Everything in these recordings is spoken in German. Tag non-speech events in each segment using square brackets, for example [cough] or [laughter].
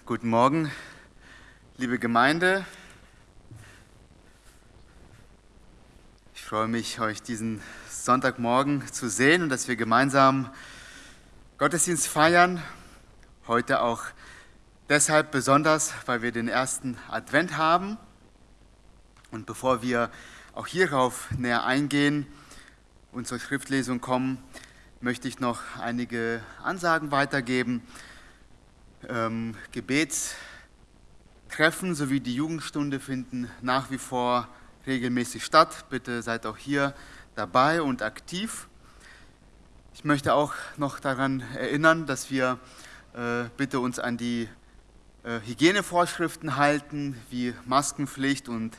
Guten Morgen, liebe Gemeinde. Ich freue mich, euch diesen Sonntagmorgen zu sehen und dass wir gemeinsam Gottesdienst feiern. Heute auch deshalb besonders, weil wir den ersten Advent haben. Und bevor wir auch hierauf näher eingehen und zur Schriftlesung kommen, möchte ich noch einige Ansagen weitergeben ähm, Gebetstreffen sowie die Jugendstunde finden nach wie vor regelmäßig statt. Bitte seid auch hier dabei und aktiv. Ich möchte auch noch daran erinnern, dass wir äh, bitte uns an die äh, Hygienevorschriften halten, wie Maskenpflicht und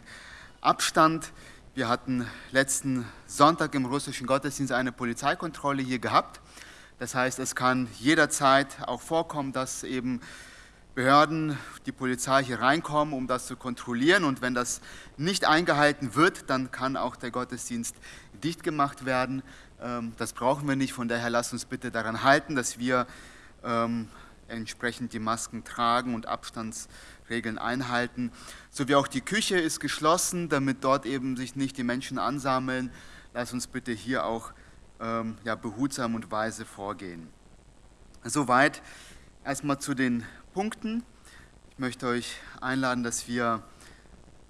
Abstand. Wir hatten letzten Sonntag im russischen Gottesdienst eine Polizeikontrolle hier gehabt. Das heißt, es kann jederzeit auch vorkommen, dass eben Behörden, die Polizei hier reinkommen, um das zu kontrollieren. Und wenn das nicht eingehalten wird, dann kann auch der Gottesdienst dicht gemacht werden. Ähm, das brauchen wir nicht. Von daher lasst uns bitte daran halten, dass wir ähm, entsprechend die Masken tragen und Abstandsregeln einhalten. So wie auch die Küche ist geschlossen, damit dort eben sich nicht die Menschen ansammeln. Lasst uns bitte hier auch ähm, ja, behutsam und weise vorgehen. Soweit erstmal zu den Punkten. Ich möchte euch einladen, dass wir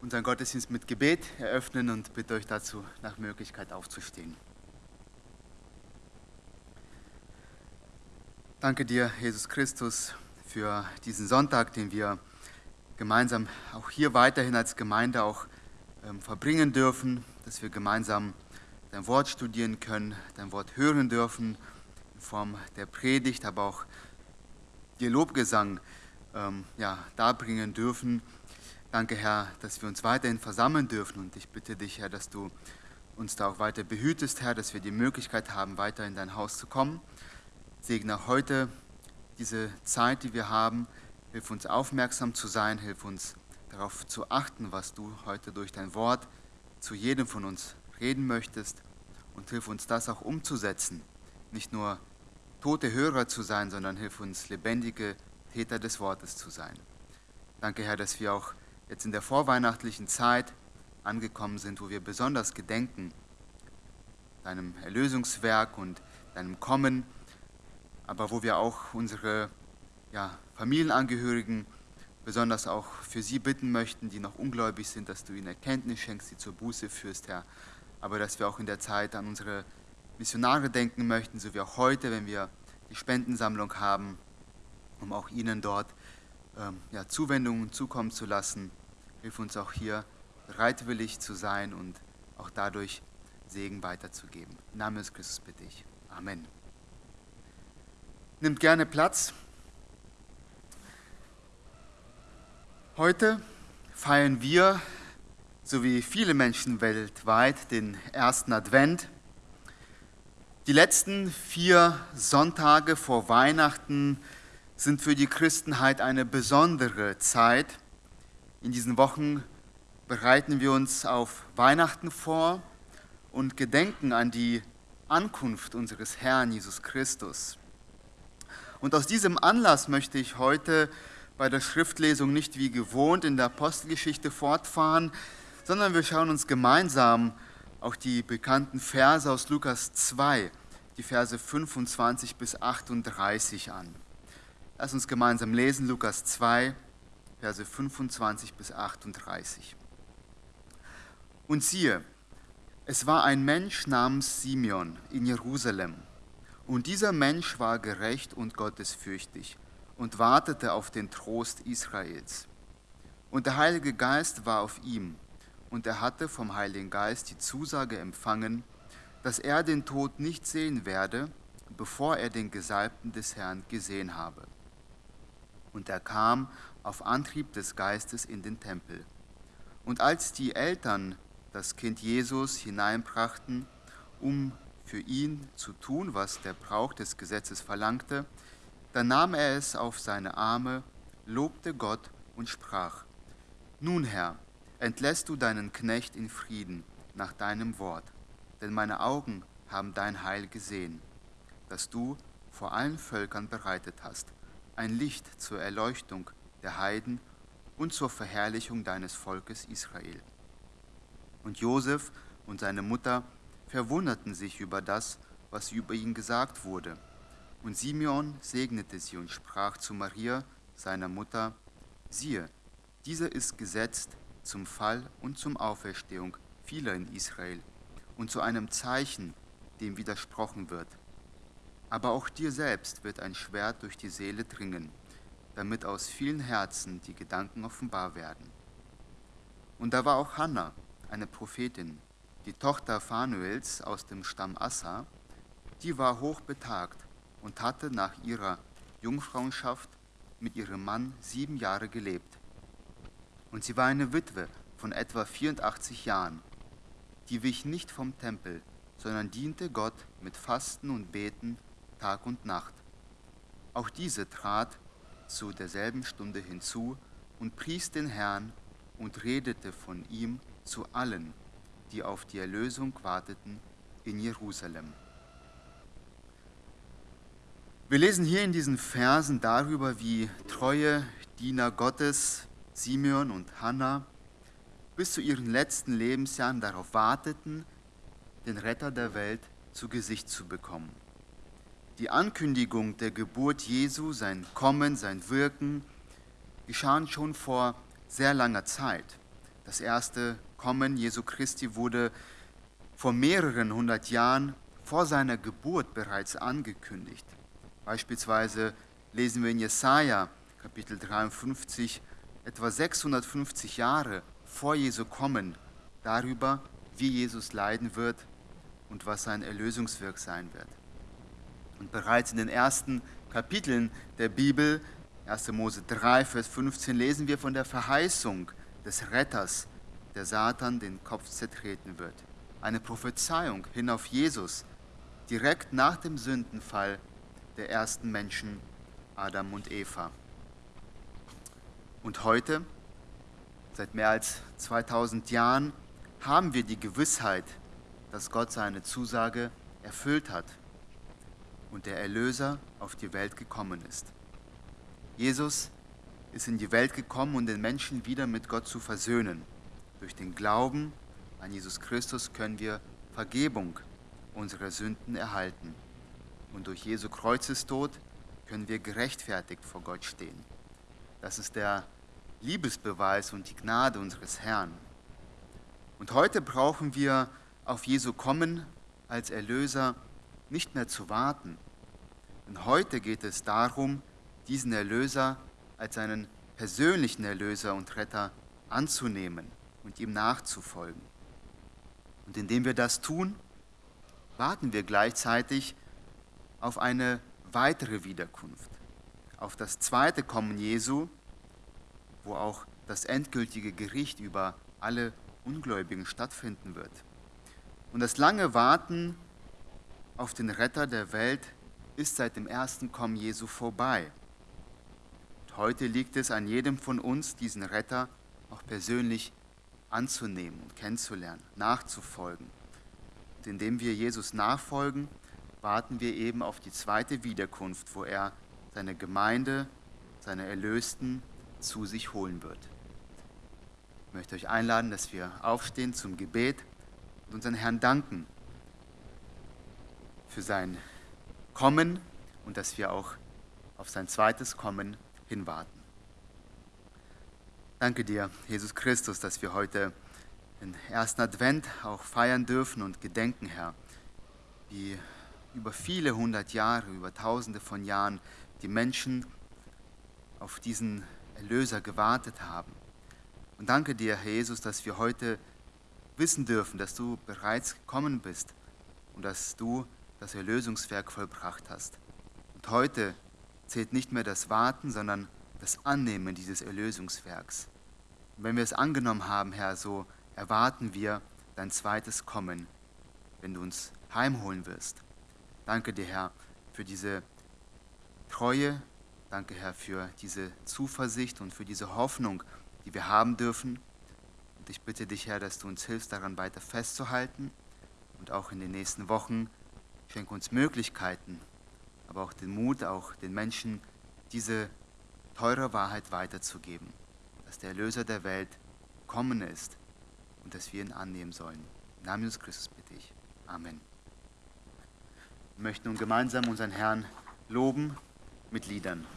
unseren Gottesdienst mit Gebet eröffnen und bitte euch dazu nach Möglichkeit aufzustehen. Danke dir, Jesus Christus, für diesen Sonntag, den wir gemeinsam auch hier weiterhin als Gemeinde auch ähm, verbringen dürfen, dass wir gemeinsam dein Wort studieren können, dein Wort hören dürfen, in Form der Predigt, aber auch dir Lobgesang ähm, ja, darbringen dürfen. Danke, Herr, dass wir uns weiterhin versammeln dürfen und ich bitte dich, Herr, dass du uns da auch weiter behütest, Herr, dass wir die Möglichkeit haben, weiter in dein Haus zu kommen. Segne heute diese Zeit, die wir haben. Hilf uns aufmerksam zu sein, hilf uns darauf zu achten, was du heute durch dein Wort zu jedem von uns reden möchtest und hilf uns das auch umzusetzen. Nicht nur tote Hörer zu sein, sondern hilf uns lebendige Täter des Wortes zu sein. Danke, Herr, dass wir auch jetzt in der vorweihnachtlichen Zeit angekommen sind, wo wir besonders gedenken deinem Erlösungswerk und deinem Kommen, aber wo wir auch unsere ja, Familienangehörigen besonders auch für sie bitten möchten, die noch ungläubig sind, dass du ihnen Erkenntnis schenkst, sie zur Buße führst, Herr, aber dass wir auch in der Zeit an unsere Missionare denken möchten, so wie auch heute, wenn wir die Spendensammlung haben, um auch ihnen dort ähm, ja, Zuwendungen zukommen zu lassen. Hilf uns auch hier bereitwillig zu sein und auch dadurch Segen weiterzugeben. Im Namen des Christus bitte ich. Amen. Nimmt gerne Platz. Heute feiern wir so wie viele Menschen weltweit, den ersten Advent. Die letzten vier Sonntage vor Weihnachten sind für die Christenheit eine besondere Zeit. In diesen Wochen bereiten wir uns auf Weihnachten vor und gedenken an die Ankunft unseres Herrn Jesus Christus. Und aus diesem Anlass möchte ich heute bei der Schriftlesung nicht wie gewohnt in der Apostelgeschichte fortfahren, sondern wir schauen uns gemeinsam auch die bekannten Verse aus Lukas 2, die Verse 25 bis 38 an. Lass uns gemeinsam lesen, Lukas 2, Verse 25 bis 38. Und siehe, es war ein Mensch namens Simeon in Jerusalem. Und dieser Mensch war gerecht und gottesfürchtig und wartete auf den Trost Israels. Und der Heilige Geist war auf ihm und er hatte vom Heiligen Geist die Zusage empfangen, dass er den Tod nicht sehen werde, bevor er den Gesalbten des Herrn gesehen habe. Und er kam auf Antrieb des Geistes in den Tempel. Und als die Eltern das Kind Jesus hineinbrachten, um für ihn zu tun, was der Brauch des Gesetzes verlangte, dann nahm er es auf seine Arme, lobte Gott und sprach, Nun Herr, entlässt du deinen Knecht in Frieden nach deinem Wort, denn meine Augen haben dein Heil gesehen, das du vor allen Völkern bereitet hast, ein Licht zur Erleuchtung der Heiden und zur Verherrlichung deines Volkes Israel. Und Josef und seine Mutter verwunderten sich über das, was über ihn gesagt wurde. Und Simeon segnete sie und sprach zu Maria, seiner Mutter, siehe, dieser ist gesetzt zum Fall und zum Auferstehung vieler in Israel und zu einem Zeichen, dem widersprochen wird. Aber auch dir selbst wird ein Schwert durch die Seele dringen, damit aus vielen Herzen die Gedanken offenbar werden. Und da war auch Hannah, eine Prophetin, die Tochter Phanuels aus dem Stamm Assa, die war hochbetagt und hatte nach ihrer Jungfrauenschaft mit ihrem Mann sieben Jahre gelebt. Und sie war eine Witwe von etwa 84 Jahren. Die wich nicht vom Tempel, sondern diente Gott mit Fasten und Beten Tag und Nacht. Auch diese trat zu derselben Stunde hinzu und pries den Herrn und redete von ihm zu allen, die auf die Erlösung warteten in Jerusalem. Wir lesen hier in diesen Versen darüber, wie treue Diener Gottes, Simeon und Hannah, bis zu ihren letzten Lebensjahren darauf warteten, den Retter der Welt zu Gesicht zu bekommen. Die Ankündigung der Geburt Jesu, sein Kommen, sein Wirken, geschahen schon vor sehr langer Zeit. Das erste Kommen Jesu Christi wurde vor mehreren hundert Jahren vor seiner Geburt bereits angekündigt. Beispielsweise lesen wir in Jesaja Kapitel 53 etwa 650 Jahre vor Jesu Kommen darüber, wie Jesus leiden wird und was sein Erlösungswirk sein wird. Und bereits in den ersten Kapiteln der Bibel, 1. Mose 3, Vers 15, lesen wir von der Verheißung des Retters, der Satan den Kopf zertreten wird. Eine Prophezeiung hin auf Jesus, direkt nach dem Sündenfall der ersten Menschen, Adam und Eva. Und heute, seit mehr als 2000 Jahren, haben wir die Gewissheit, dass Gott seine Zusage erfüllt hat und der Erlöser auf die Welt gekommen ist. Jesus ist in die Welt gekommen, um den Menschen wieder mit Gott zu versöhnen. Durch den Glauben an Jesus Christus können wir Vergebung unserer Sünden erhalten und durch Jesu Kreuzestod können wir gerechtfertigt vor Gott stehen. Das ist der Liebesbeweis und die Gnade unseres Herrn. Und heute brauchen wir auf Jesu Kommen als Erlöser nicht mehr zu warten. Denn heute geht es darum, diesen Erlöser als einen persönlichen Erlöser und Retter anzunehmen und ihm nachzufolgen. Und indem wir das tun, warten wir gleichzeitig auf eine weitere Wiederkunft, auf das zweite Kommen Jesu, wo auch das endgültige Gericht über alle Ungläubigen stattfinden wird. Und das lange Warten auf den Retter der Welt ist seit dem ersten Kommen Jesu vorbei. Und heute liegt es an jedem von uns, diesen Retter auch persönlich anzunehmen und kennenzulernen, nachzufolgen. Und indem wir Jesus nachfolgen, warten wir eben auf die zweite Wiederkunft, wo er seine Gemeinde, seine Erlösten zu sich holen wird. Ich möchte euch einladen, dass wir aufstehen zum Gebet und unseren Herrn danken für sein Kommen und dass wir auch auf sein zweites Kommen hinwarten. Danke dir, Jesus Christus, dass wir heute den ersten Advent auch feiern dürfen und gedenken, Herr, wie über viele hundert Jahre, über tausende von Jahren die Menschen auf diesen Erlöser gewartet haben. Und danke dir, Herr Jesus, dass wir heute wissen dürfen, dass du bereits gekommen bist und dass du das Erlösungswerk vollbracht hast. Und heute zählt nicht mehr das Warten, sondern das Annehmen dieses Erlösungswerks. Und wenn wir es angenommen haben, Herr, so erwarten wir dein zweites Kommen, wenn du uns heimholen wirst. Danke dir, Herr, für diese Treue. Danke, Herr, für diese Zuversicht und für diese Hoffnung, die wir haben dürfen. Und ich bitte dich, Herr, dass du uns hilfst, daran weiter festzuhalten und auch in den nächsten Wochen schenke uns Möglichkeiten, aber auch den Mut, auch den Menschen diese teure Wahrheit weiterzugeben, dass der Erlöser der Welt kommen ist und dass wir ihn annehmen sollen. Im Namen Jesus Christus bitte ich. Amen. Wir möchten nun gemeinsam unseren Herrn loben mit Liedern.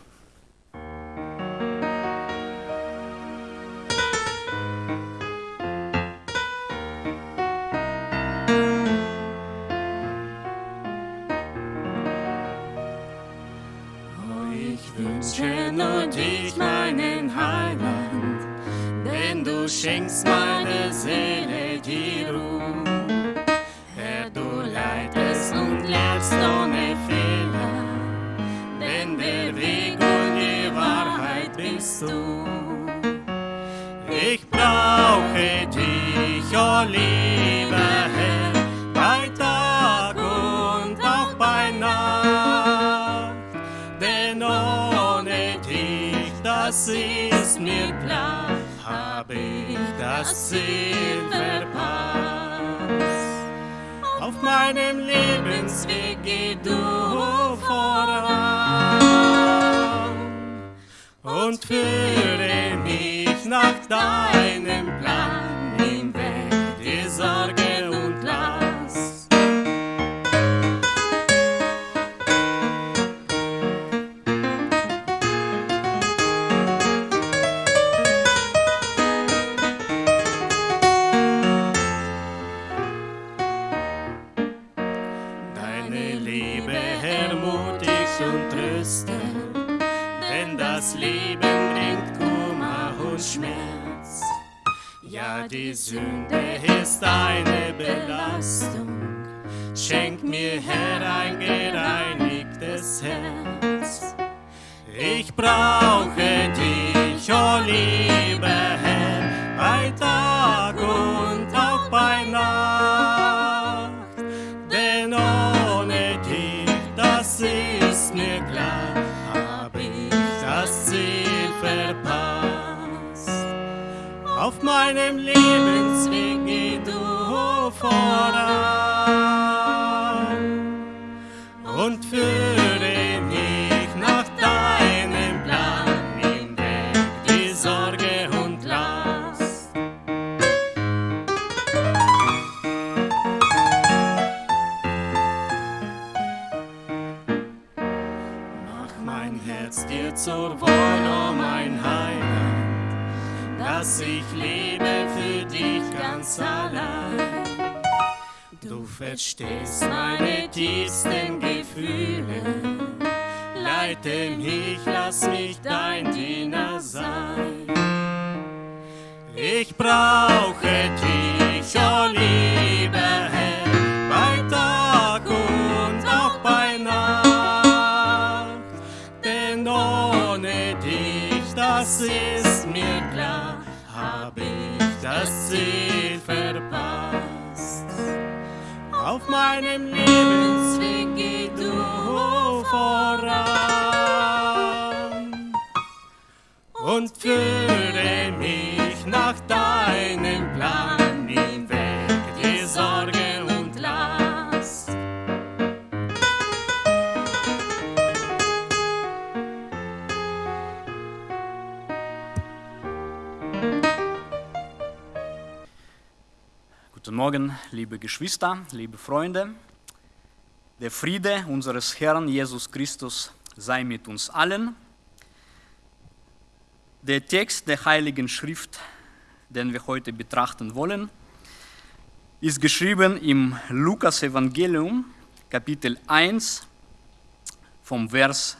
Denn du das Ziel verpasst. Auf meinem Lebensweg geh du voran und führe mich nach deinem Auf meinem Lebensweg geh du voran und führe ich lebe für dich ganz allein. Du verstehst meine tiefsten Gefühle, leite mich, lass mich dein Diener sein. Ich brauche das Ziel verpasst. Auf meinem Lebensweg geh du voran und führe mich nach deinem Guten Morgen, liebe Geschwister, liebe Freunde. Der Friede unseres Herrn Jesus Christus sei mit uns allen. Der Text der Heiligen Schrift, den wir heute betrachten wollen, ist geschrieben im Lukas-Evangelium, Kapitel 1, vom Vers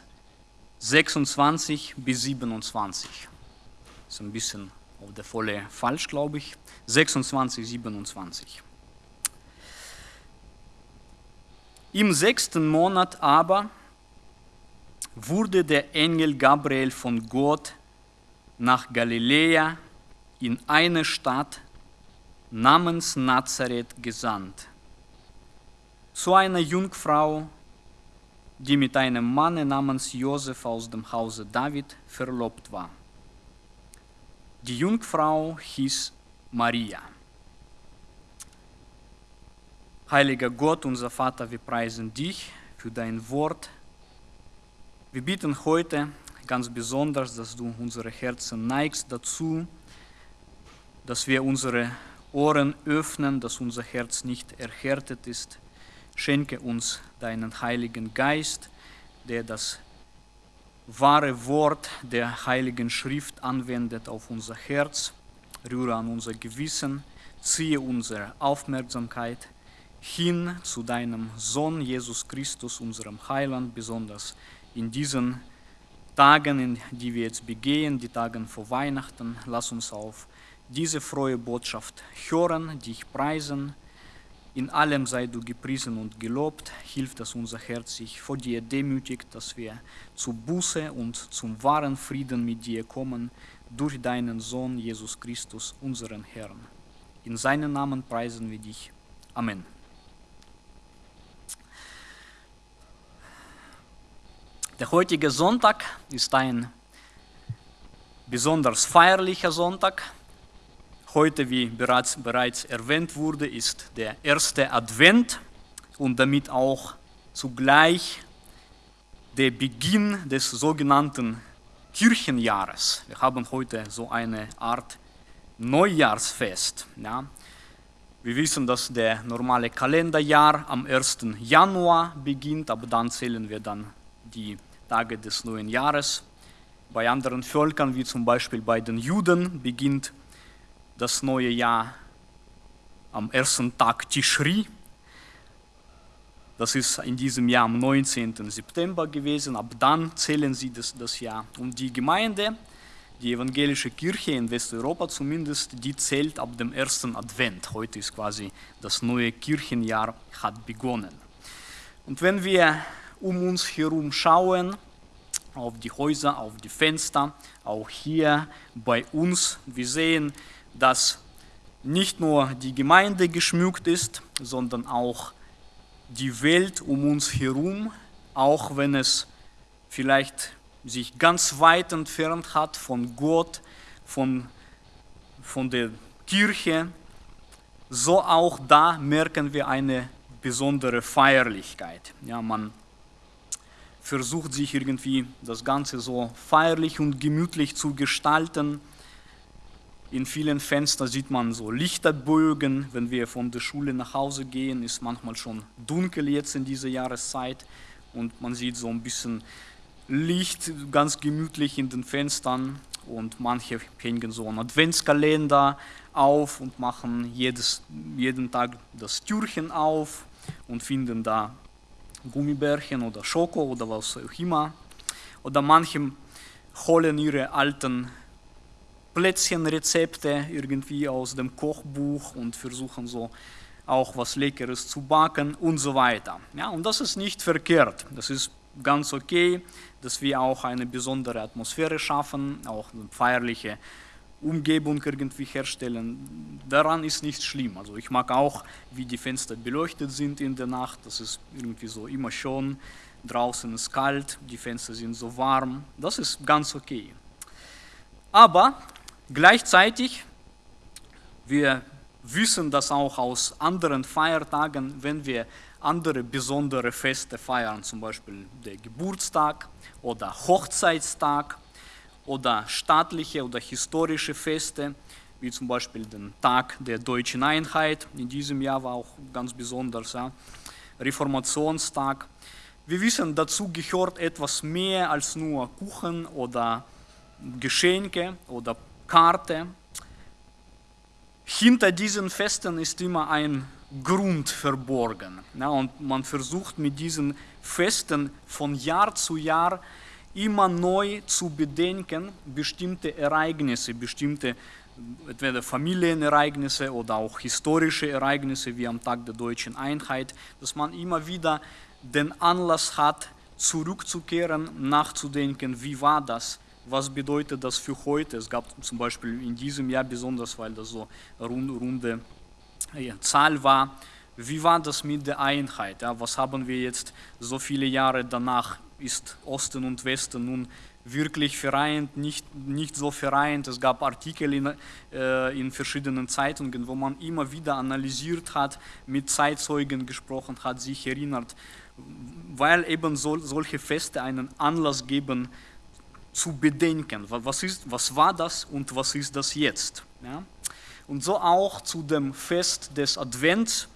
26 bis 27. Ist ein bisschen auf der Folie falsch, glaube ich. 26, 27. Im sechsten Monat aber wurde der Engel Gabriel von Gott nach Galiläa in eine Stadt namens Nazareth gesandt, zu einer Jungfrau, die mit einem Manne namens Josef aus dem Hause David verlobt war. Die Jungfrau hieß Maria. Heiliger Gott, unser Vater, wir preisen dich für dein Wort. Wir bitten heute, ganz besonders, dass du unsere Herzen neigst dazu, dass wir unsere Ohren öffnen, dass unser Herz nicht erhärtet ist. Schenke uns deinen Heiligen Geist, der das wahre Wort der Heiligen Schrift anwendet auf unser Herz, rühre an unser Gewissen, ziehe unsere Aufmerksamkeit hin zu deinem Sohn Jesus Christus, unserem Heiland, besonders in diesen Tagen, in die wir jetzt begehen, die Tagen vor Weihnachten. Lass uns auf diese frohe Botschaft hören, dich preisen. In allem sei du gepriesen und gelobt. Hilf, dass unser Herz sich vor dir demütigt, dass wir zu Buße und zum wahren Frieden mit dir kommen, durch deinen Sohn Jesus Christus, unseren Herrn. In seinen Namen preisen wir dich. Amen. Der heutige Sonntag ist ein besonders feierlicher Sonntag. Heute, wie bereits, bereits erwähnt wurde, ist der erste Advent und damit auch zugleich der Beginn des sogenannten Kirchenjahres. Wir haben heute so eine Art Neujahrsfest. Ja. Wir wissen, dass der normale Kalenderjahr am 1. Januar beginnt, aber dann zählen wir dann die Tage des neuen Jahres. Bei anderen Völkern, wie zum Beispiel bei den Juden, beginnt das neue Jahr am ersten Tag Tishri. Das ist in diesem Jahr am 19. September gewesen. Ab dann zählen sie das, das Jahr. Und die Gemeinde, die evangelische Kirche in Westeuropa zumindest, die zählt ab dem ersten Advent. Heute ist quasi das neue Kirchenjahr hat begonnen. Und wenn wir um uns herum schauen, auf die Häuser, auf die Fenster, auch hier bei uns, wir sehen, dass nicht nur die Gemeinde geschmückt ist, sondern auch die Welt um uns herum, auch wenn es vielleicht sich ganz weit entfernt hat von Gott, von, von der Kirche, so auch da merken wir eine besondere Feierlichkeit. Ja, man versucht sich irgendwie das Ganze so feierlich und gemütlich zu gestalten. In vielen Fenstern sieht man so Lichterbögen. Wenn wir von der Schule nach Hause gehen, ist manchmal schon dunkel jetzt in dieser Jahreszeit und man sieht so ein bisschen Licht ganz gemütlich in den Fenstern und manche hängen so einen Adventskalender auf und machen jedes, jeden Tag das Türchen auf und finden da Gummibärchen oder Schoko oder was auch immer. Oder manche holen ihre alten Plätzchenrezepte irgendwie aus dem Kochbuch und versuchen so auch was Leckeres zu backen und so weiter. Ja, und das ist nicht verkehrt. Das ist ganz okay, dass wir auch eine besondere Atmosphäre schaffen, auch eine feierliche Umgebung irgendwie herstellen. Daran ist nichts schlimm. Also ich mag auch, wie die Fenster beleuchtet sind in der Nacht. Das ist irgendwie so immer schon. Draußen ist kalt, die Fenster sind so warm. Das ist ganz okay. Aber gleichzeitig, wir wissen das auch aus anderen Feiertagen, wenn wir andere besondere Feste feiern, zum Beispiel der Geburtstag oder Hochzeitstag oder staatliche oder historische Feste, wie zum Beispiel den Tag der deutschen Einheit. In diesem Jahr war auch ganz besonders ja, Reformationstag. Wir wissen, dazu gehört etwas mehr als nur Kuchen oder Geschenke oder Karte. Hinter diesen Festen ist immer ein Grund verborgen. Ja, und man versucht mit diesen Festen von Jahr zu Jahr immer neu zu bedenken, bestimmte Ereignisse, bestimmte entweder Familienereignisse oder auch historische Ereignisse wie am Tag der deutschen Einheit, dass man immer wieder den Anlass hat, zurückzukehren, nachzudenken, wie war das, was bedeutet das für heute. Es gab zum Beispiel in diesem Jahr besonders, weil das so eine runde Zahl war, wie war das mit der Einheit? Ja, was haben wir jetzt so viele Jahre danach ist Osten und Westen nun wirklich vereint, nicht, nicht so vereint. Es gab Artikel in, äh, in verschiedenen Zeitungen, wo man immer wieder analysiert hat, mit Zeitzeugen gesprochen hat, sich erinnert, weil eben so, solche Feste einen Anlass geben, zu bedenken. Was, ist, was war das und was ist das jetzt? Ja? Und so auch zu dem Fest des Advents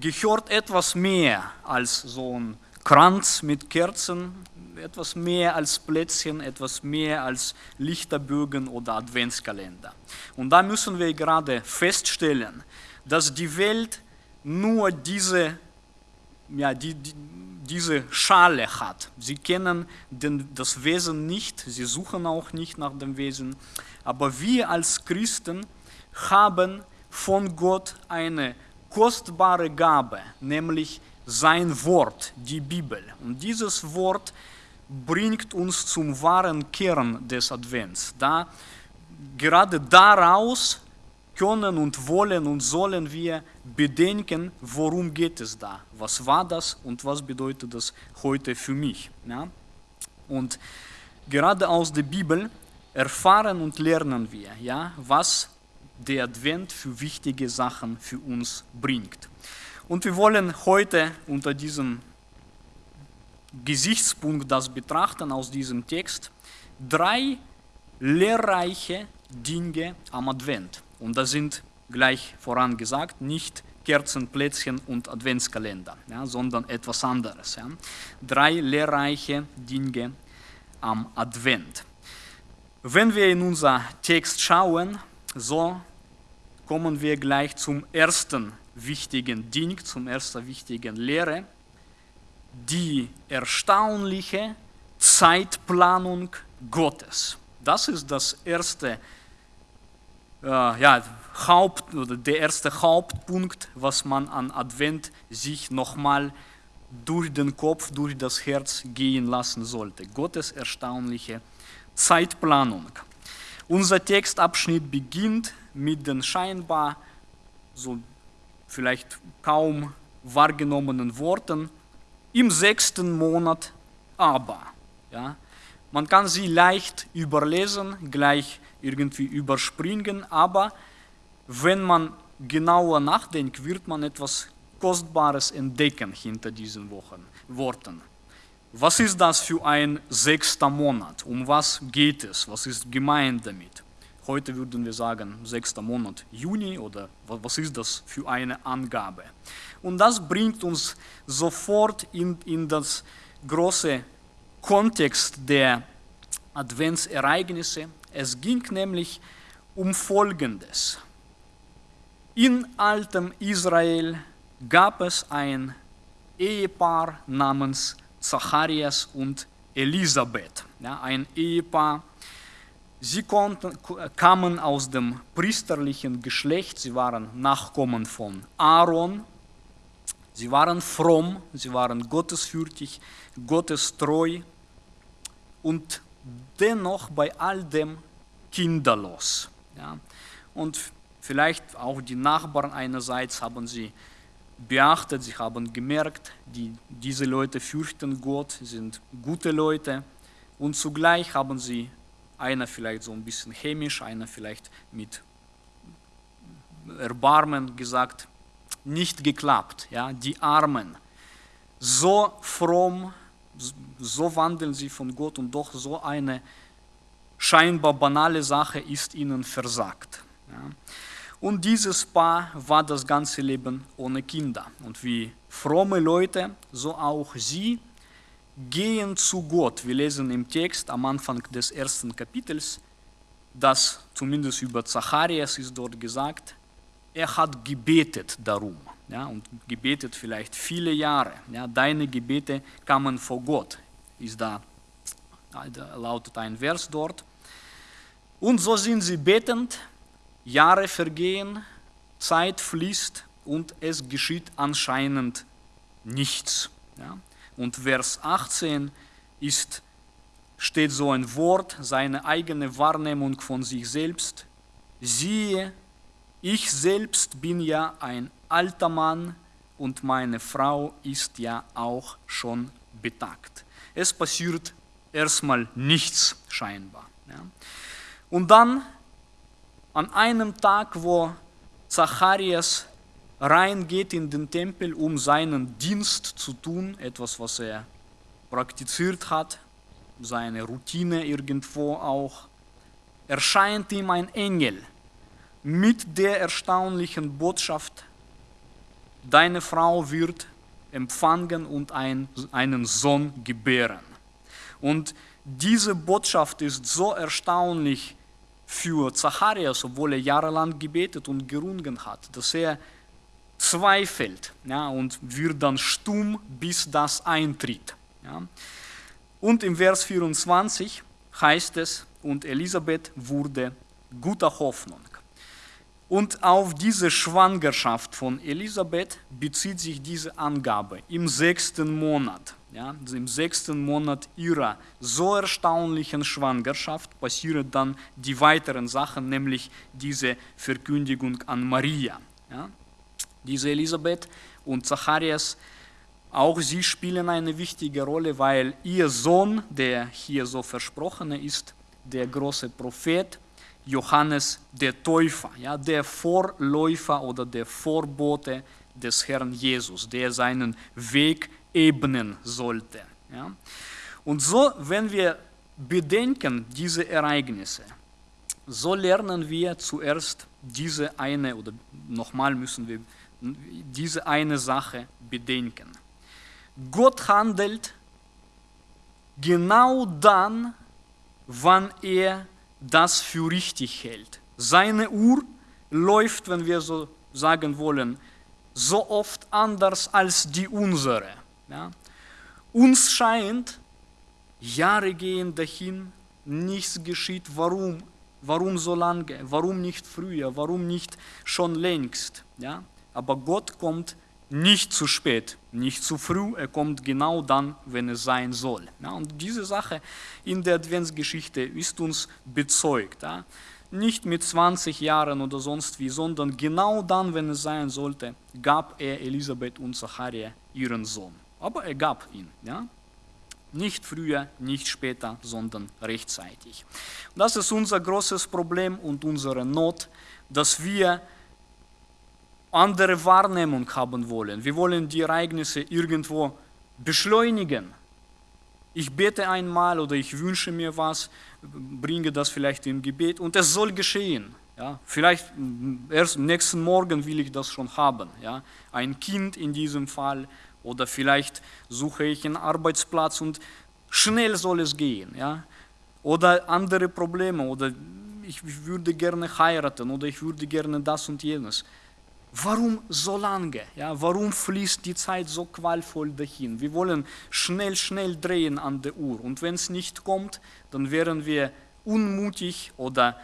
gehört etwas mehr als so ein Kranz mit Kerzen, etwas mehr als Plätzchen, etwas mehr als Lichterbögen oder Adventskalender. Und da müssen wir gerade feststellen, dass die Welt nur diese, ja, die, die, diese Schale hat. Sie kennen den, das Wesen nicht, sie suchen auch nicht nach dem Wesen. Aber wir als Christen haben von Gott eine kostbare Gabe, nämlich sein Wort, die Bibel. Und dieses Wort bringt uns zum wahren Kern des Advents. Da, gerade daraus können und wollen und sollen wir bedenken, worum geht es da, was war das und was bedeutet das heute für mich. Ja? Und gerade aus der Bibel erfahren und lernen wir, ja, was der Advent für wichtige Sachen für uns bringt. Und wir wollen heute unter diesem Gesichtspunkt das betrachten aus diesem Text. Drei lehrreiche Dinge am Advent. Und das sind gleich vorangesagt nicht Kerzen, Plätzchen und Adventskalender, ja, sondern etwas anderes. Ja. Drei lehrreiche Dinge am Advent. Wenn wir in unser Text schauen, so kommen wir gleich zum ersten wichtigen Ding, zum ersten wichtigen Lehre, die erstaunliche Zeitplanung Gottes. Das ist das erste, ja, Haupt, oder der erste Hauptpunkt, was man an Advent sich nochmal durch den Kopf, durch das Herz gehen lassen sollte. Gottes erstaunliche Zeitplanung. Unser Textabschnitt beginnt mit den scheinbar so vielleicht kaum wahrgenommenen Worten im sechsten Monat aber. Ja? Man kann sie leicht überlesen, gleich irgendwie überspringen, aber wenn man genauer nachdenkt, wird man etwas Kostbares entdecken hinter diesen Wochen, Worten. Was ist das für ein sechster Monat? Um was geht es? Was ist gemeint damit? Heute würden wir sagen, sechster Monat Juni oder was ist das für eine Angabe? Und das bringt uns sofort in, in das große Kontext der Adventsereignisse. Es ging nämlich um Folgendes. In altem Israel gab es ein Ehepaar namens Zacharias und Elisabeth, ja, ein Ehepaar, Sie konnten, kamen aus dem priesterlichen Geschlecht, sie waren Nachkommen von Aaron, sie waren fromm, sie waren gottesfürchtig, gottestreu und dennoch bei all dem kinderlos. Ja. Und vielleicht auch die Nachbarn einerseits haben sie beachtet, sie haben gemerkt, die, diese Leute fürchten Gott, sind gute Leute und zugleich haben sie einer vielleicht so ein bisschen chemisch, einer vielleicht mit Erbarmen gesagt, nicht geklappt. Ja? Die Armen, so fromm, so wandeln sie von Gott und doch so eine scheinbar banale Sache ist ihnen versagt. Ja? Und dieses Paar war das ganze Leben ohne Kinder. Und wie fromme Leute, so auch sie gehen zu Gott. Wir lesen im Text am Anfang des ersten Kapitels, dass zumindest über Zacharias ist dort gesagt, er hat gebetet darum. Ja, und gebetet vielleicht viele Jahre. Ja, deine Gebete kamen vor Gott, ist da, da lautet ein Vers dort. Und so sind sie betend, Jahre vergehen, Zeit fließt und es geschieht anscheinend nichts. Ja. Und Vers 18 ist, steht so ein Wort, seine eigene Wahrnehmung von sich selbst. Siehe, ich selbst bin ja ein alter Mann und meine Frau ist ja auch schon betagt. Es passiert erstmal nichts scheinbar. Ja. Und dann an einem Tag, wo Zacharias reingeht in den Tempel, um seinen Dienst zu tun, etwas, was er praktiziert hat, seine Routine irgendwo auch, erscheint ihm ein Engel mit der erstaunlichen Botschaft, deine Frau wird empfangen und ein, einen Sohn gebären. Und diese Botschaft ist so erstaunlich für Zacharias, obwohl er jahrelang gebetet und gerungen hat, dass er zweifelt ja, und wird dann stumm, bis das eintritt. Ja. Und im Vers 24 heißt es, und Elisabeth wurde guter Hoffnung. Und auf diese Schwangerschaft von Elisabeth bezieht sich diese Angabe im sechsten Monat. Ja, Im sechsten Monat ihrer so erstaunlichen Schwangerschaft passieren dann die weiteren Sachen, nämlich diese Verkündigung an Maria. Ja. Diese Elisabeth und Zacharias, auch sie spielen eine wichtige Rolle, weil ihr Sohn, der hier so versprochene ist, der große Prophet Johannes der Täufer, ja, der Vorläufer oder der Vorbote des Herrn Jesus, der seinen Weg ebnen sollte. Ja. Und so, wenn wir bedenken diese Ereignisse, so lernen wir zuerst diese eine, oder nochmal müssen wir diese eine Sache bedenken. Gott handelt genau dann, wann er das für richtig hält. Seine Uhr läuft, wenn wir so sagen wollen, so oft anders als die unsere. Ja? Uns scheint, Jahre gehen dahin, nichts geschieht. Warum? Warum so lange? Warum nicht früher? Warum nicht schon längst? Ja? Aber Gott kommt nicht zu spät, nicht zu früh, er kommt genau dann, wenn es sein soll. Ja, und diese Sache in der Adventsgeschichte ist uns bezeugt. Ja. Nicht mit 20 Jahren oder sonst wie, sondern genau dann, wenn es sein sollte, gab er Elisabeth und Zacharia ihren Sohn. Aber er gab ihn. Ja. Nicht früher, nicht später, sondern rechtzeitig. Das ist unser großes Problem und unsere Not, dass wir andere Wahrnehmung haben wollen. Wir wollen die Ereignisse irgendwo beschleunigen. Ich bete einmal oder ich wünsche mir was, bringe das vielleicht im Gebet und es soll geschehen. Ja, vielleicht erst nächsten Morgen will ich das schon haben. Ja, ein Kind in diesem Fall oder vielleicht suche ich einen Arbeitsplatz und schnell soll es gehen. Ja, oder andere Probleme oder ich würde gerne heiraten oder ich würde gerne das und jenes. Warum so lange? Ja, warum fließt die Zeit so qualvoll dahin? Wir wollen schnell, schnell drehen an der Uhr. Und wenn es nicht kommt, dann wären wir unmutig oder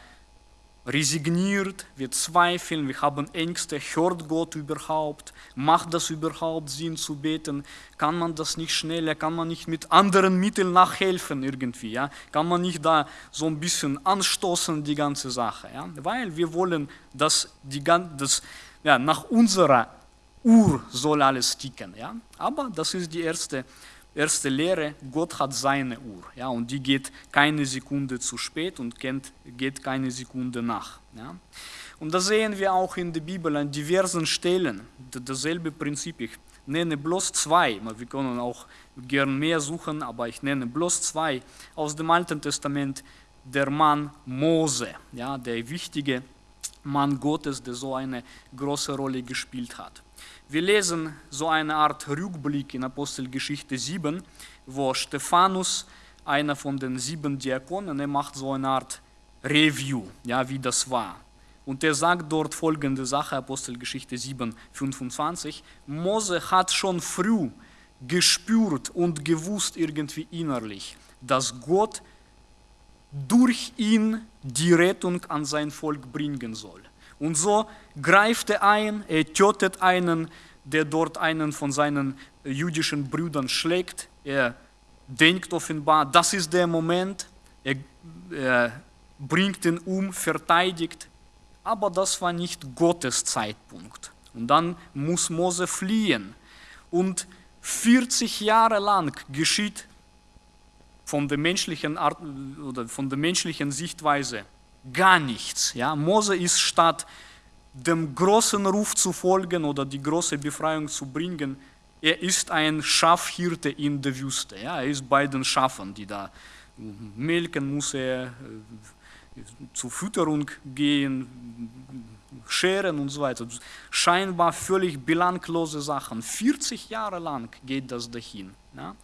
resigniert, wir zweifeln, wir haben Ängste, hört Gott überhaupt, macht das überhaupt Sinn zu beten, kann man das nicht schneller, kann man nicht mit anderen Mitteln nachhelfen irgendwie, ja? kann man nicht da so ein bisschen anstoßen, die ganze Sache, ja? weil wir wollen, dass die, das, ja, nach unserer Uhr soll alles ticken. Ja? Aber das ist die erste, erste Lehre, Gott hat seine Uhr. Ja? Und die geht keine Sekunde zu spät und geht keine Sekunde nach. Ja? Und das sehen wir auch in der Bibel an diversen Stellen. Dasselbe Prinzip. Ich nenne bloß zwei. Wir können auch gern mehr suchen, aber ich nenne bloß zwei aus dem Alten Testament. Der Mann Mose, ja, der wichtige Mann Gottes, der so eine große Rolle gespielt hat. Wir lesen so eine Art Rückblick in Apostelgeschichte 7, wo Stephanus, einer von den sieben Diakonen, er macht so eine Art Review, ja, wie das war. Und er sagt dort folgende Sache, Apostelgeschichte 7, 25, Mose hat schon früh gespürt und gewusst irgendwie innerlich, dass Gott durch ihn die Rettung an sein Volk bringen soll. Und so greift er ein, er tötet einen, der dort einen von seinen jüdischen Brüdern schlägt. Er denkt offenbar, das ist der Moment, er, er bringt ihn um, verteidigt. Aber das war nicht Gottes Zeitpunkt. Und dann muss Mose fliehen. Und 40 Jahre lang geschieht von der menschlichen Art oder von der menschlichen Sichtweise gar nichts. Ja? Mose ist statt dem großen Ruf zu folgen oder die große Befreiung zu bringen, er ist ein Schafhirte in der Wüste. Ja? Er ist bei den Schafen, die da melken muss er, zur Fütterung gehen, scheren und so weiter. Scheinbar völlig belanglose Sachen. 40 Jahre lang geht das dahin. Ja?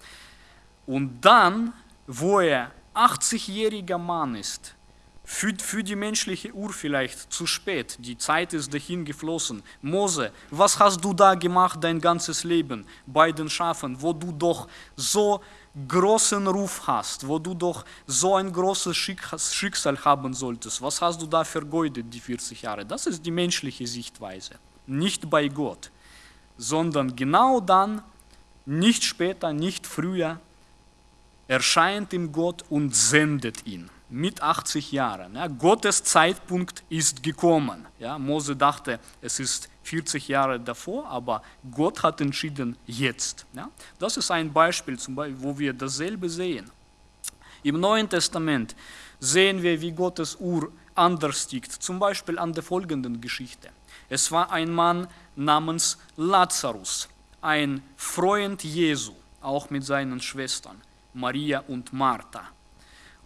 Und dann, wo er 80-jähriger Mann ist, für, für die menschliche Uhr vielleicht zu spät, die Zeit ist dahin geflossen. Mose, was hast du da gemacht dein ganzes Leben bei den Schafen, wo du doch so großen Ruf hast, wo du doch so ein großes Schicksal haben solltest. Was hast du da vergeudet, die 40 Jahre? Das ist die menschliche Sichtweise. Nicht bei Gott, sondern genau dann, nicht später, nicht früher, erscheint ihm Gott und sendet ihn mit 80 Jahren. Ja, Gottes Zeitpunkt ist gekommen. Ja, Mose dachte, es ist 40 Jahre davor, aber Gott hat entschieden jetzt. Ja, das ist ein Beispiel, zum Beispiel, wo wir dasselbe sehen. Im Neuen Testament sehen wir, wie Gottes Uhr anders tickt, zum Beispiel an der folgenden Geschichte. Es war ein Mann namens Lazarus, ein Freund Jesu, auch mit seinen Schwestern Maria und Martha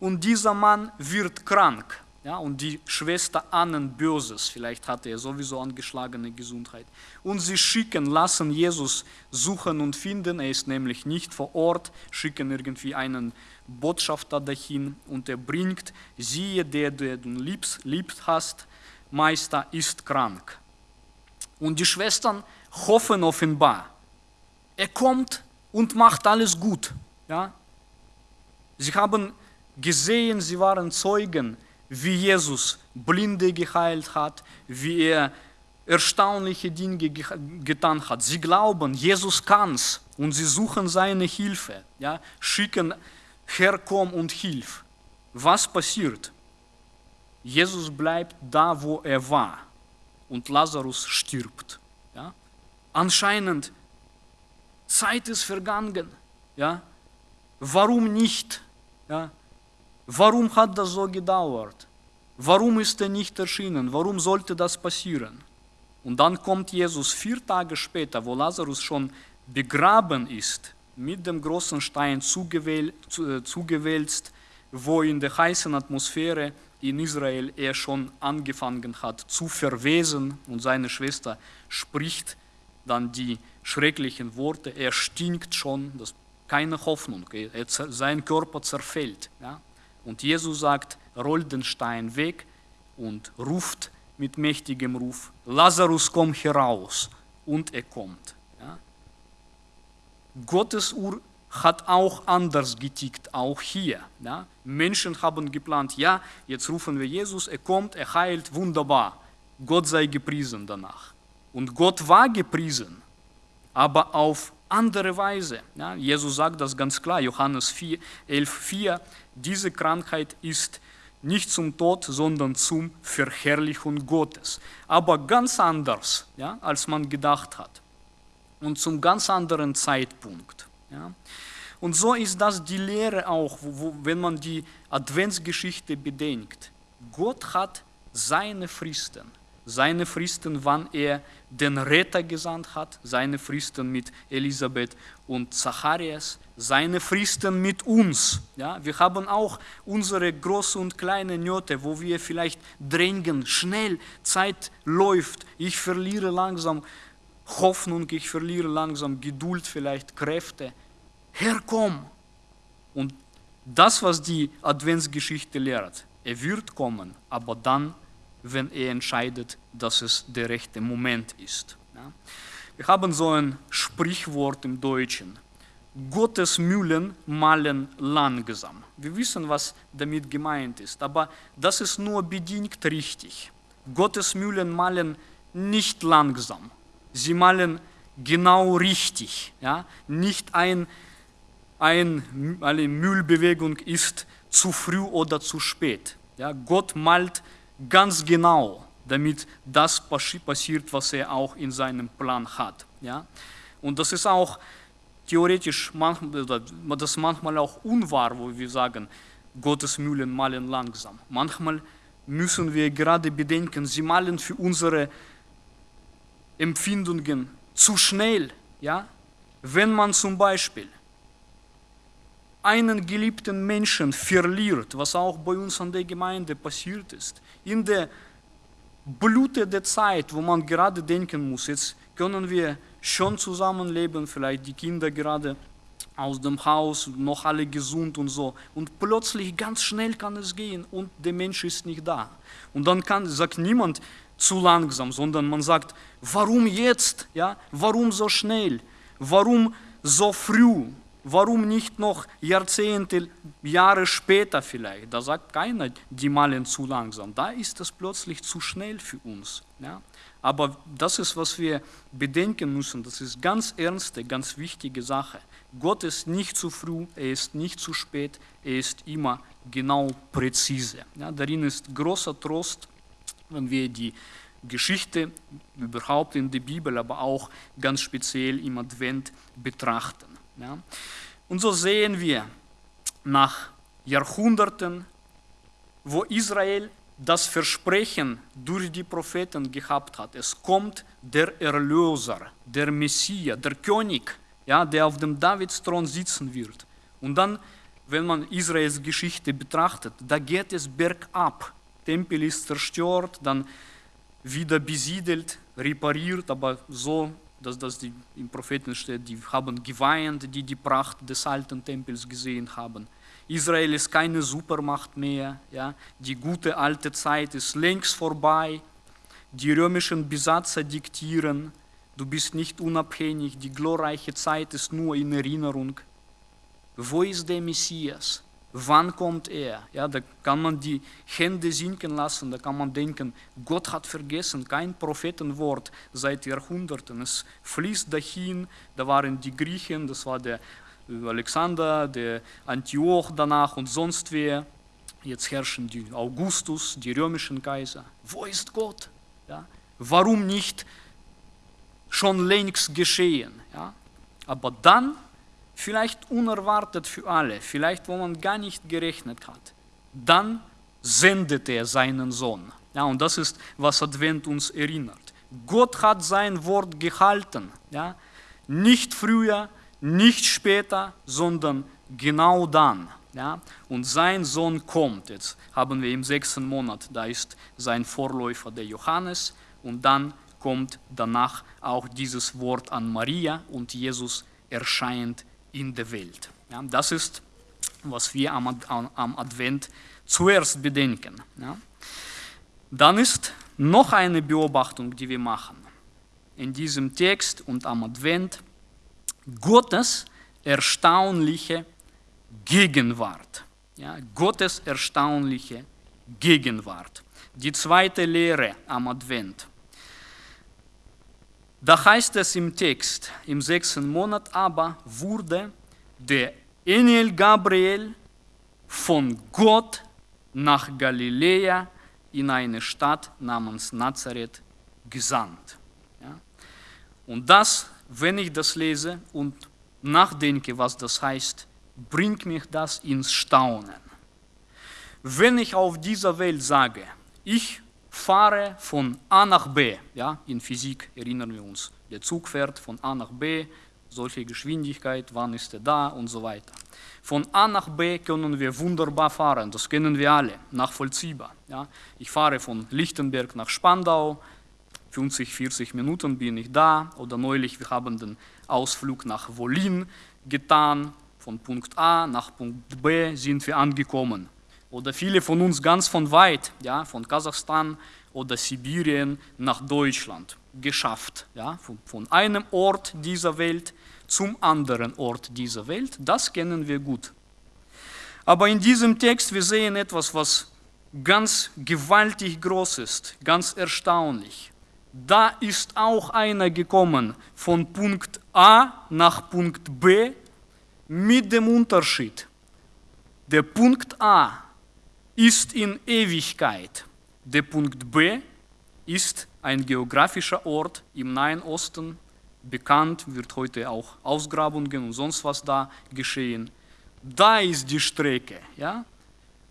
und dieser Mann wird krank. Ja, und die Schwester ahnen Böses, vielleicht hatte er sowieso angeschlagene Gesundheit. Und sie schicken, lassen Jesus suchen und finden, er ist nämlich nicht vor Ort, schicken irgendwie einen Botschafter dahin und er bringt, siehe, der, der du liebst, liebt hast, Meister ist krank. Und die Schwestern hoffen offenbar, er kommt und macht alles gut. Ja? Sie haben gesehen, sie waren Zeugen, wie Jesus Blinde geheilt hat, wie er erstaunliche Dinge getan hat. Sie glauben, Jesus kann's und sie suchen seine Hilfe, ja, schicken, Herr, komm und hilf. Was passiert? Jesus bleibt da, wo er war und Lazarus stirbt. Ja. Anscheinend, Zeit ist vergangen. Ja. Warum nicht? Ja. Warum hat das so gedauert? Warum ist er nicht erschienen? Warum sollte das passieren? Und dann kommt Jesus vier Tage später, wo Lazarus schon begraben ist, mit dem großen Stein äh, zugewälzt, wo in der heißen Atmosphäre in Israel er schon angefangen hat zu verwesen und seine Schwester spricht dann die schrecklichen Worte, er stinkt schon, das keine Hoffnung, sein Körper zerfällt. Ja? Und Jesus sagt, rollt den Stein weg und ruft mit mächtigem Ruf, Lazarus, komm heraus. Und er kommt. Ja? Gottes Uhr hat auch anders getickt, auch hier. Ja? Menschen haben geplant, ja, jetzt rufen wir Jesus, er kommt, er heilt, wunderbar. Gott sei gepriesen danach. Und Gott war gepriesen, aber auf andere Weise. Ja, Jesus sagt das ganz klar, Johannes 4, 11, 4, diese Krankheit ist nicht zum Tod, sondern zum Verherrlichung Gottes. Aber ganz anders, ja, als man gedacht hat. Und zum ganz anderen Zeitpunkt. Ja. Und so ist das die Lehre auch, wo, wenn man die Adventsgeschichte bedenkt. Gott hat seine Fristen seine Fristen, wann er den Retter gesandt hat, seine Fristen mit Elisabeth und Zacharias, seine Fristen mit uns. Ja, wir haben auch unsere große und kleine Nöte, wo wir vielleicht drängen, schnell, Zeit läuft, ich verliere langsam Hoffnung, ich verliere langsam Geduld, vielleicht Kräfte. Herr, komm! Und das, was die Adventsgeschichte lehrt, er wird kommen, aber dann wenn er entscheidet, dass es der rechte Moment ist. Wir haben so ein Sprichwort im Deutschen. Gottes Mühlen malen langsam. Wir wissen, was damit gemeint ist, aber das ist nur bedingt richtig. Gottes Mühlen malen nicht langsam. Sie malen genau richtig. Ja? Nicht ein, ein, eine Mühlbewegung ist zu früh oder zu spät. Ja? Gott malt ganz genau, damit das passiert, was er auch in seinem Plan hat. Ja? Und das ist auch theoretisch, manchmal, das manchmal auch unwahr, wo wir sagen, Gottes Mühlen malen langsam. Manchmal müssen wir gerade bedenken, sie malen für unsere Empfindungen zu schnell. Ja? Wenn man zum Beispiel einen geliebten Menschen verliert, was auch bei uns an der Gemeinde passiert ist, in der Blute der Zeit, wo man gerade denken muss, jetzt können wir schon zusammenleben, vielleicht die Kinder gerade aus dem Haus, noch alle gesund und so. Und plötzlich ganz schnell kann es gehen und der Mensch ist nicht da. Und dann kann, sagt niemand zu langsam, sondern man sagt, warum jetzt? Ja? Warum so schnell? Warum so früh? Warum nicht noch Jahrzehnte, Jahre später vielleicht? Da sagt keiner, die malen zu langsam. Da ist es plötzlich zu schnell für uns. Ja? Aber das ist, was wir bedenken müssen. Das ist ganz ernste, ganz wichtige Sache. Gott ist nicht zu früh, er ist nicht zu spät, er ist immer genau präzise. Ja, darin ist großer Trost, wenn wir die Geschichte überhaupt in der Bibel, aber auch ganz speziell im Advent betrachten. Ja. Und so sehen wir nach Jahrhunderten, wo Israel das Versprechen durch die Propheten gehabt hat. Es kommt der Erlöser, der Messias, der König, ja, der auf dem Davidsthron sitzen wird. Und dann, wenn man Israels Geschichte betrachtet, da geht es bergab. Tempel ist zerstört, dann wieder besiedelt, repariert, aber so, dass das die, im Propheten steht, die haben geweint, die die Pracht des alten Tempels gesehen haben. Israel ist keine Supermacht mehr, ja? die gute alte Zeit ist längst vorbei, die römischen Besatzer diktieren, du bist nicht unabhängig, die glorreiche Zeit ist nur in Erinnerung. Wo ist der Messias? Wann kommt er? Ja, da kann man die Hände sinken lassen, da kann man denken, Gott hat vergessen, kein Prophetenwort seit Jahrhunderten. Es fließt dahin, da waren die Griechen, das war der Alexander, der Antioch danach und sonst wer. Jetzt herrschen die Augustus, die römischen Kaiser. Wo ist Gott? Ja? Warum nicht schon längst geschehen? Ja? Aber dann, vielleicht unerwartet für alle, vielleicht wo man gar nicht gerechnet hat, dann sendet er seinen Sohn. Ja, und das ist, was Advent uns erinnert. Gott hat sein Wort gehalten. Ja? Nicht früher, nicht später, sondern genau dann. Ja? Und sein Sohn kommt. Jetzt haben wir im sechsten Monat, da ist sein Vorläufer der Johannes. Und dann kommt danach auch dieses Wort an Maria und Jesus erscheint in der Welt. Ja? Das ist, was wir am, am Advent zuerst bedenken. Ja? Dann ist noch eine Beobachtung, die wir machen. In diesem Text und am Advent Gottes erstaunliche Gegenwart. Ja, Gottes erstaunliche Gegenwart. Die zweite Lehre am Advent. Da heißt es im Text, im sechsten Monat aber wurde der Engel Gabriel von Gott nach Galiläa in eine Stadt namens Nazareth gesandt. Ja? Und das wenn ich das lese und nachdenke, was das heißt, bringt mich das ins Staunen. Wenn ich auf dieser Welt sage, ich fahre von A nach B, ja, in Physik erinnern wir uns, der Zug fährt von A nach B, solche Geschwindigkeit, wann ist er da und so weiter. Von A nach B können wir wunderbar fahren, das kennen wir alle, nachvollziehbar. Ja. Ich fahre von Lichtenberg nach Spandau, 50, 40 Minuten bin ich da. Oder neulich, wir haben den Ausflug nach Wolin getan. Von Punkt A nach Punkt B sind wir angekommen. Oder viele von uns ganz von weit, ja, von Kasachstan oder Sibirien nach Deutschland geschafft. Ja, von, von einem Ort dieser Welt zum anderen Ort dieser Welt. Das kennen wir gut. Aber in diesem Text, wir sehen etwas, was ganz gewaltig groß ist, ganz erstaunlich da ist auch einer gekommen von Punkt A nach Punkt B mit dem Unterschied. Der Punkt A ist in Ewigkeit, der Punkt B ist ein geografischer Ort im Nahen Osten, bekannt, wird heute auch Ausgrabungen und sonst was da geschehen. Da ist die Strecke, ja?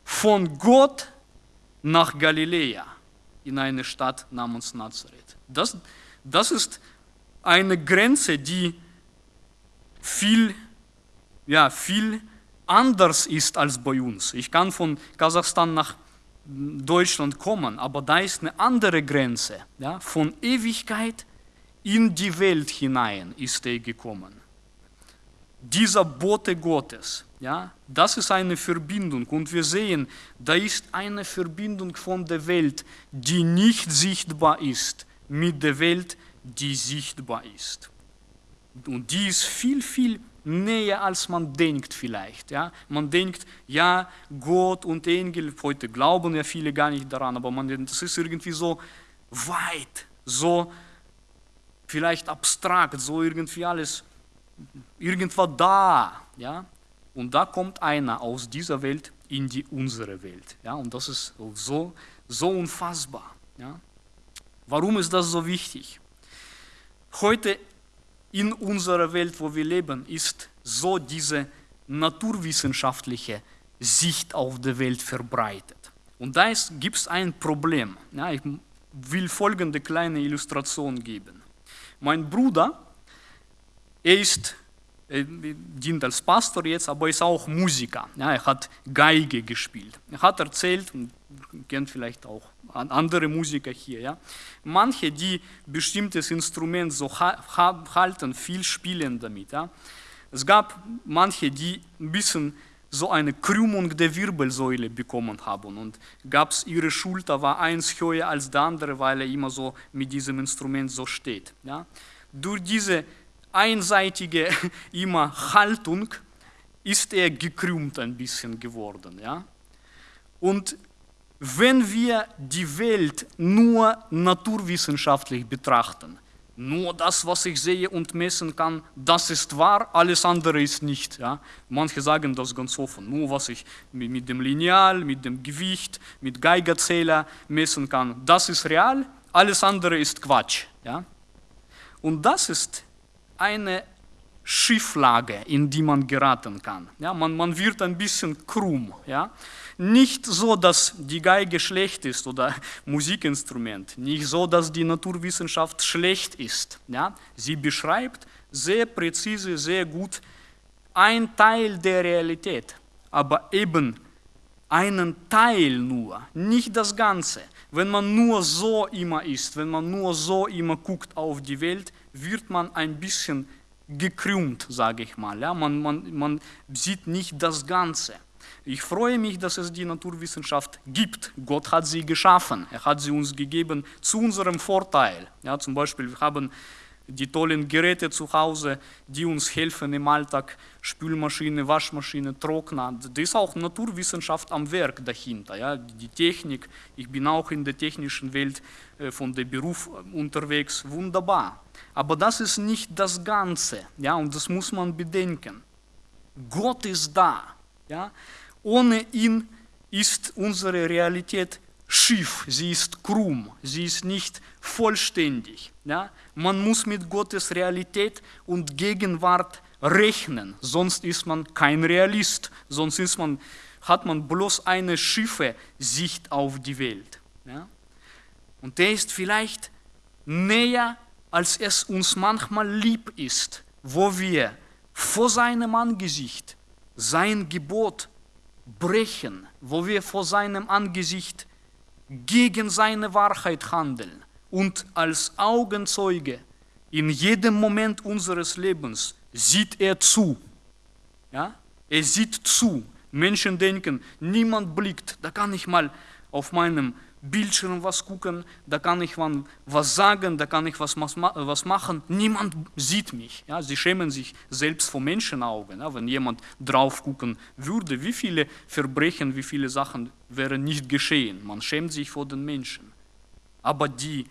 von Gott nach Galiläa in eine Stadt namens Nazareth. Das, das ist eine Grenze, die viel, ja, viel anders ist als bei uns. Ich kann von Kasachstan nach Deutschland kommen, aber da ist eine andere Grenze. Ja? Von Ewigkeit in die Welt hinein ist er gekommen. Dieser Bote Gottes, ja, das ist eine Verbindung und wir sehen, da ist eine Verbindung von der Welt, die nicht sichtbar ist, mit der Welt, die sichtbar ist. Und die ist viel, viel näher, als man denkt vielleicht. Ja? Man denkt, ja, Gott und Engel, heute glauben ja viele gar nicht daran, aber man, das ist irgendwie so weit, so vielleicht abstrakt, so irgendwie alles, irgendwo da. Ja? Und da kommt einer aus dieser Welt in die unsere Welt. Ja? Und das ist so, so unfassbar. Ja? Warum ist das so wichtig? Heute in unserer Welt, wo wir leben, ist so diese naturwissenschaftliche Sicht auf die Welt verbreitet. Und da gibt es ein Problem. Ja, ich will folgende kleine Illustration geben. Mein Bruder, er ist dient als Pastor jetzt, aber ist auch Musiker. Ja, er hat Geige gespielt. Er hat erzählt, und kennt vielleicht auch andere Musiker hier, ja, manche, die bestimmtes Instrument so halten, viel spielen damit. Ja. Es gab manche, die ein bisschen so eine Krümmung der Wirbelsäule bekommen haben und gab es ihre Schulter war eins höher als der andere, weil er immer so mit diesem Instrument so steht. Ja. Durch diese einseitige [laughs] immer Haltung ist er gekrümmt ein bisschen geworden. Ja? Und wenn wir die Welt nur naturwissenschaftlich betrachten, nur das, was ich sehe und messen kann, das ist wahr, alles andere ist nicht. Ja? Manche sagen das ganz offen, nur was ich mit dem Lineal, mit dem Gewicht, mit Geigerzähler messen kann, das ist real, alles andere ist Quatsch. Ja? Und das ist eine Schieflage, in die man geraten kann. Ja, man, man wird ein bisschen krumm. Ja? Nicht so, dass die Geige schlecht ist oder [laughs] Musikinstrument, nicht so, dass die Naturwissenschaft schlecht ist. Ja? Sie beschreibt sehr präzise, sehr gut ein Teil der Realität, aber eben einen Teil nur, nicht das Ganze. Wenn man nur so immer ist, wenn man nur so immer guckt auf die Welt, wird man ein bisschen gekrümmt, sage ich mal. Ja? Man, man, man sieht nicht das Ganze. Ich freue mich, dass es die Naturwissenschaft gibt. Gott hat sie geschaffen. Er hat sie uns gegeben zu unserem Vorteil. Ja, zum Beispiel, wir haben die tollen Geräte zu Hause, die uns helfen im Alltag, Spülmaschine, Waschmaschine, Trockner. Das ist auch Naturwissenschaft am Werk dahinter. Ja? Die Technik, ich bin auch in der technischen Welt äh, von dem Beruf äh, unterwegs, wunderbar. Aber das ist nicht das Ganze, ja? und das muss man bedenken. Gott ist da. Ja? Ohne ihn ist unsere Realität schief, sie ist krumm, sie ist nicht vollständig. Ja? Man muss mit Gottes Realität und Gegenwart rechnen, sonst ist man kein Realist, sonst ist man, hat man bloß eine schiefe Sicht auf die Welt. Ja? Und der ist vielleicht näher, als es uns manchmal lieb ist, wo wir vor seinem Angesicht sein Gebot brechen, wo wir vor seinem Angesicht gegen seine Wahrheit handeln und als Augenzeuge in jedem Moment unseres Lebens sieht er zu. Ja? Er sieht zu. Menschen denken, niemand blickt, da kann ich mal auf meinem Bildschirm was gucken, da kann ich was sagen, da kann ich was, was machen. Niemand sieht mich. Ja, sie schämen sich selbst vor Menschenaugen. Ja, wenn jemand drauf gucken würde, wie viele Verbrechen, wie viele Sachen wären nicht geschehen. Man schämt sich vor den Menschen. Aber die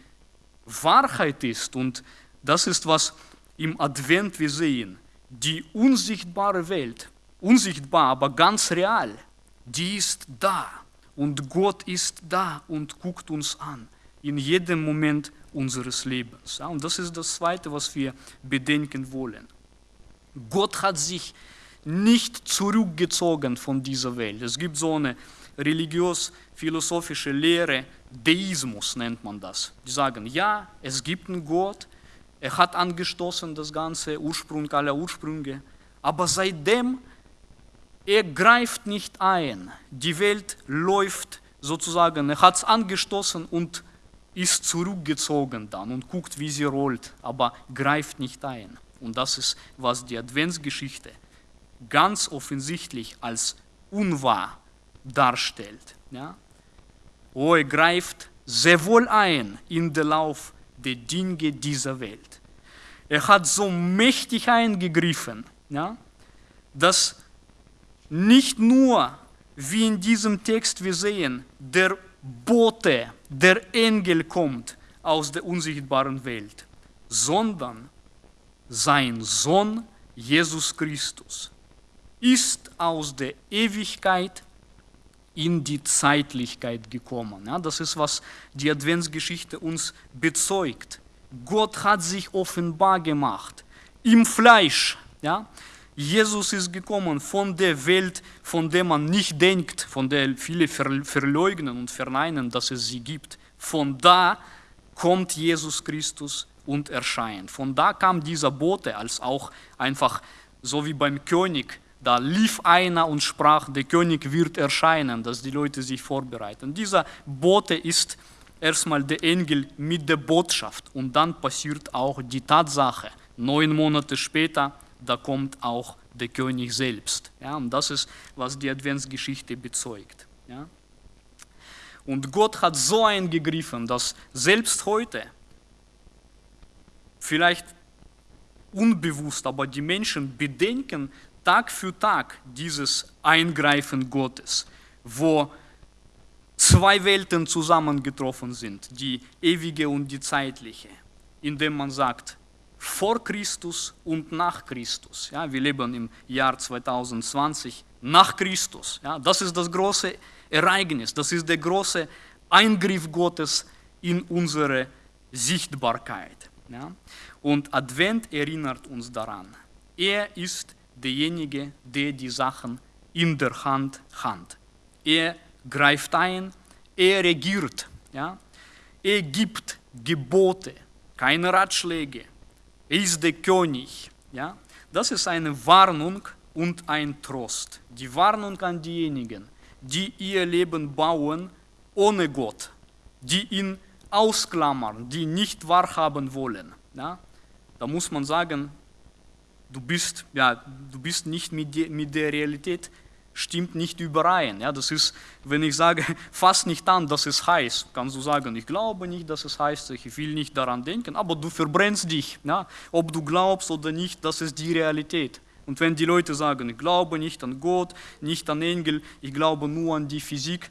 Wahrheit ist, und das ist, was im Advent wir sehen, die unsichtbare Welt, unsichtbar, aber ganz real, die ist da und Gott ist da und guckt uns an in jedem Moment unseres Lebens. und das ist das Zweite, was wir bedenken wollen. Gott hat sich nicht zurückgezogen von dieser Welt. Es gibt so eine religiös-philosophische Lehre, Deismus nennt man das. Die sagen, ja, es gibt einen Gott, er hat angestoßen das ganze Ursprung aller Ursprünge, aber seitdem er greift nicht ein. Die Welt läuft sozusagen, er hat es angestoßen und ist zurückgezogen dann und guckt, wie sie rollt, aber greift nicht ein. Und das ist, was die Adventsgeschichte ganz offensichtlich als unwahr darstellt. Ja? Oh, er greift sehr wohl ein in den Lauf der Dinge dieser Welt. Er hat so mächtig eingegriffen, ja, dass nicht nur, wie in diesem Text wir sehen, der Bote, der Engel kommt aus der unsichtbaren Welt, sondern sein Sohn Jesus Christus ist aus der Ewigkeit in die Zeitlichkeit gekommen. Ja, das ist, was die Adventsgeschichte uns bezeugt. Gott hat sich offenbar gemacht im Fleisch. Ja? Jesus ist gekommen von der Welt, von der man nicht denkt, von der viele verleugnen und verneinen, dass es sie gibt. Von da kommt Jesus Christus und erscheint. Von da kam dieser Bote als auch einfach so wie beim König. Da lief einer und sprach, der König wird erscheinen, dass die Leute sich vorbereiten. Dieser Bote ist erstmal der Engel mit der Botschaft und dann passiert auch die Tatsache. Neun Monate später, da kommt auch der König selbst. Ja, und das ist, was die Adventsgeschichte bezeugt. Ja. Und Gott hat so eingegriffen, dass selbst heute, vielleicht unbewusst, aber die Menschen bedenken Tag für Tag dieses Eingreifen Gottes, wo zwei Welten zusammengetroffen sind, die ewige und die zeitliche, indem man sagt, vor Christus und nach Christus. Ja, wir leben im Jahr 2020 nach Christus. Ja, das ist das große Ereignis, das ist der große Eingriff Gottes in unsere Sichtbarkeit. Ja. Und Advent erinnert uns daran. Er ist derjenige, der die Sachen in der Hand hat. Er greift ein, er regiert, ja? er gibt Gebote, keine Ratschläge, er ist der König. Ja? Das ist eine Warnung und ein Trost. Die Warnung an diejenigen, die ihr Leben bauen ohne Gott, die ihn ausklammern, die nicht wahrhaben wollen. Ja? Da muss man sagen, du bist, ja, du bist nicht mit, die, mit der Realität stimmt nicht überein. Ja, das ist, wenn ich sage, [laughs] fass nicht an, dass es heiß, kannst du sagen, ich glaube nicht, dass es heißt, ich will nicht daran denken, aber du verbrennst dich. Ja, ob du glaubst oder nicht, das ist die Realität. Und wenn die Leute sagen, ich glaube nicht an Gott, nicht an Engel, ich glaube nur an die Physik,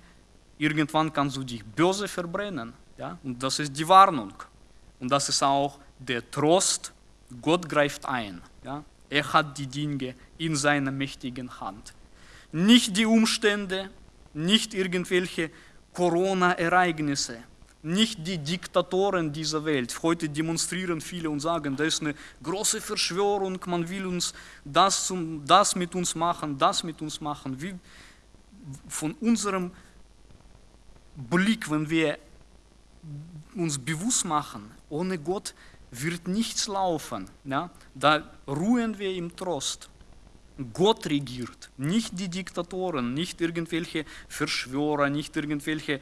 irgendwann kannst du dich böse verbrennen. Ja? Und das ist die Warnung. Und das ist auch der Trost, Gott greift ein. Ja? Er hat die Dinge in seiner mächtigen Hand nicht die Umstände, nicht irgendwelche Corona-Ereignisse, nicht die Diktatoren dieser Welt. Heute demonstrieren viele und sagen, da ist eine große Verschwörung, man will uns das, zum, das mit uns machen, das mit uns machen. Wie von unserem Blick, wenn wir uns bewusst machen, ohne Gott wird nichts laufen. Ja? Da ruhen wir im Trost. Gott regiert, nicht die Diktatoren, nicht irgendwelche Verschwörer, nicht irgendwelche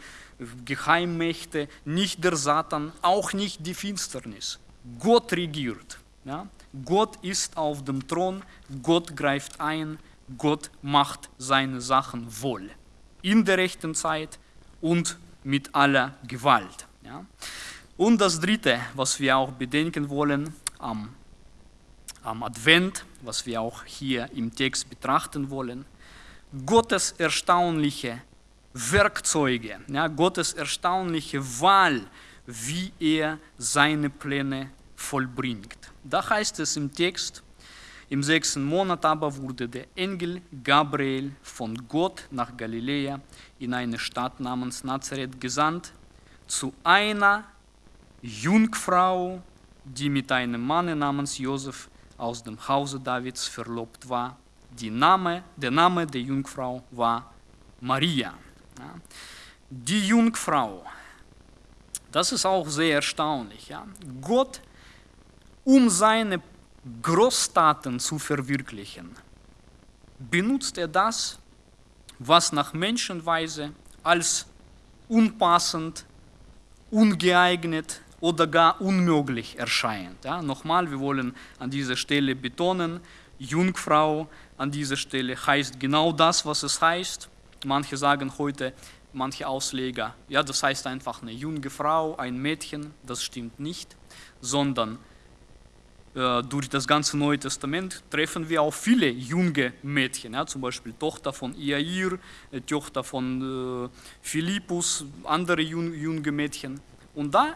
Geheimmächte, nicht der Satan, auch nicht die Finsternis. Gott regiert. Ja? Gott ist auf dem Thron, Gott greift ein, Gott macht seine Sachen wohl. In der rechten Zeit und mit aller Gewalt. Ja? Und das Dritte, was wir auch bedenken wollen, am am Advent, was wir auch hier im Text betrachten wollen, Gottes erstaunliche Werkzeuge, ja, Gottes erstaunliche Wahl, wie er seine Pläne vollbringt. Da heißt es im Text, im sechsten Monat aber wurde der Engel Gabriel von Gott nach Galiläa in eine Stadt namens Nazareth gesandt, zu einer Jungfrau, die mit einem Mann namens Josef aus dem Hause Davids verlobt war. Name, der Name der Jungfrau war Maria. Ja. Die Jungfrau, das ist auch sehr erstaunlich. Ja. Gott, um seine Großtaten zu verwirklichen, benutzt er das, was nach Menschenweise als unpassend, ungeeignet oder gar unmöglich erscheint. Ja, nochmal, wir wollen an dieser Stelle betonen, Jungfrau an dieser Stelle heißt genau das, was es heißt. Manche sagen heute, manche Ausleger, ja, das heißt einfach eine junge Frau, ein Mädchen, das stimmt nicht, sondern äh, durch das ganze Neue Testament treffen wir auch viele junge Mädchen, ja, zum Beispiel Tochter von Iair, äh, Tochter von äh, Philippus, andere jung, junge Mädchen. Und da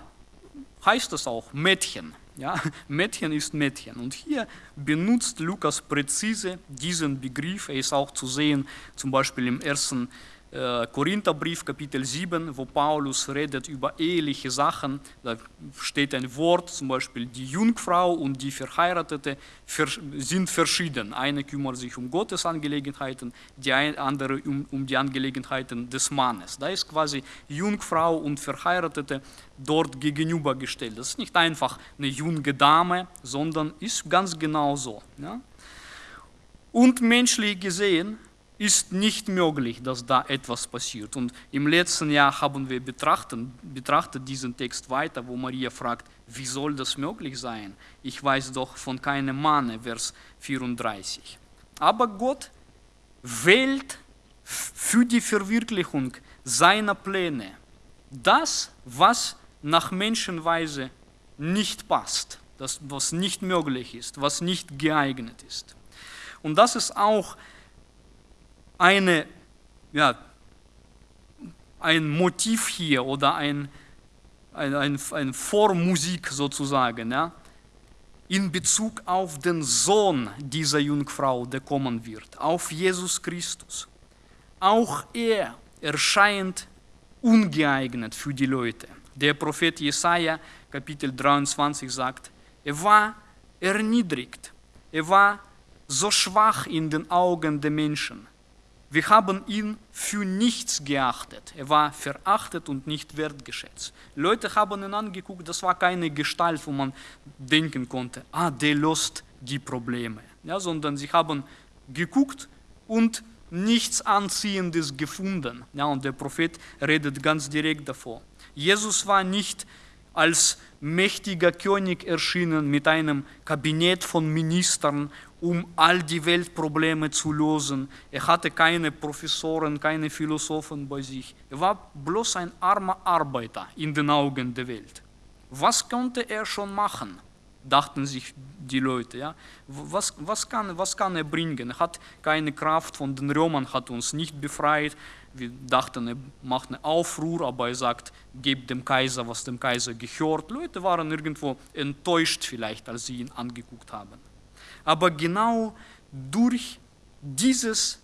heißt es auch Mädchen. Ja, [laughs] Mädchen ist Mädchen. Und hier benutzt Lukas präzise diesen Begriff. Er ist auch zu sehen, zum Beispiel im ersten Korintherbrief, Kapitel 7, wo Paulus redet über eheliche Sachen. Da steht ein Wort, zum Beispiel die Jungfrau und die Verheiratete sind verschieden. Eine kümmert sich um Gottes Angelegenheiten, die andere um, um die Angelegenheiten des Mannes. Da ist quasi Jungfrau und Verheiratete dort gegenübergestellt. Das ist nicht einfach eine junge Dame, sondern ist ganz genau so. Ja? Und menschlich gesehen ist nicht möglich, dass da etwas passiert. Und im letzten Jahr haben wir betrachtet, betrachtet diesen Text weiter, wo Maria fragt, wie soll das möglich sein? Ich weiß doch von keinem Manne, Vers 34. Aber Gott wählt für die Verwirklichung seiner Pläne das, was nach Menschenweise nicht passt, das, was nicht möglich ist, was nicht geeignet ist. Und das ist auch eine, ja, ein Motiv hier oder ein, ein, ein, ein Vormusik sozusagen, ja, in Bezug auf den Sohn dieser Jungfrau, der kommen wird, auf Jesus Christus. Auch er erscheint ungeeignet für die Leute. Der Prophet Jesaja, Kapitel 23, sagt: Er war erniedrigt, er war so schwach in den Augen der Menschen wir haben ihn für nichts geachtet. Er war verachtet und nicht wertgeschätzt. Leute haben ihn angeguckt, das war keine Gestalt, wo man denken konnte, ah, der löst die Probleme. Ja, sondern sie haben geguckt und nichts Anziehendes gefunden. Ja, und der Prophet redet ganz direkt davor. Jesus war nicht als mächtiger König erschienen mit einem Kabinett von Ministern um all die Weltprobleme zu lösen. Er hatte keine Professoren, keine Philosophen bei sich. Er war bloß ein armer Arbeiter in den Augen der Welt. Was konnte er schon machen? dachten sich die Leute. Ja? Was, was, kann, was kann er bringen? Er hat keine Kraft von den Römern, hat uns nicht befreit. Wir dachten, er macht einen Aufruhr, aber er sagt, gebt dem Kaiser, was dem Kaiser gehört. Leute waren irgendwo enttäuscht vielleicht, als sie ihn angeguckt haben. Aber genau durch dieses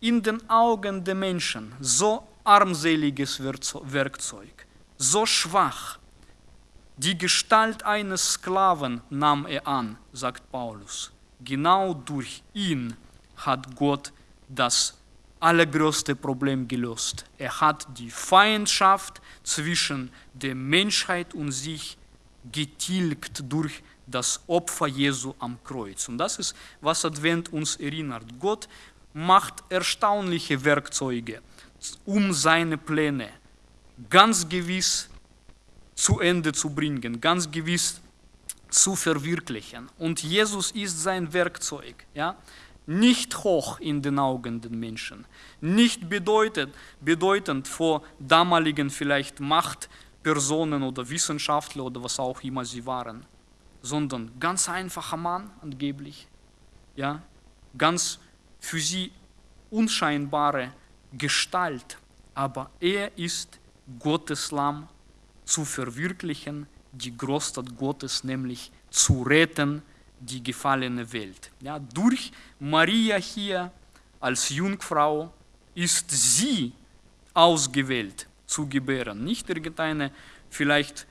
in den Augen der Menschen so armseliges Werkzeug, so schwach, die Gestalt eines Sklaven nahm er an, sagt Paulus. Genau durch ihn hat Gott das allergrößte Problem gelöst. Er hat die Feindschaft zwischen der Menschheit und sich getilgt durch das Opfer Jesu am Kreuz. Und das ist, was Advent uns erinnert. Gott macht erstaunliche Werkzeuge, um seine Pläne ganz gewiss zu Ende zu bringen, ganz gewiss zu verwirklichen. Und Jesus ist sein Werkzeug. Ja? Nicht hoch in den Augen der Menschen, nicht bedeutend, bedeutend vor damaligen vielleicht Machtpersonen oder Wissenschaftler oder was auch immer sie waren sondern ganz einfacher Mann angeblich, ja, ganz für sie unscheinbare Gestalt, aber er ist Gottes Lamm zu verwirklichen, die Großstadt Gottes, nämlich zu retten, die gefallene Welt. Ja, durch Maria hier als Jungfrau ist sie ausgewählt zu gebären, nicht irgendeine vielleicht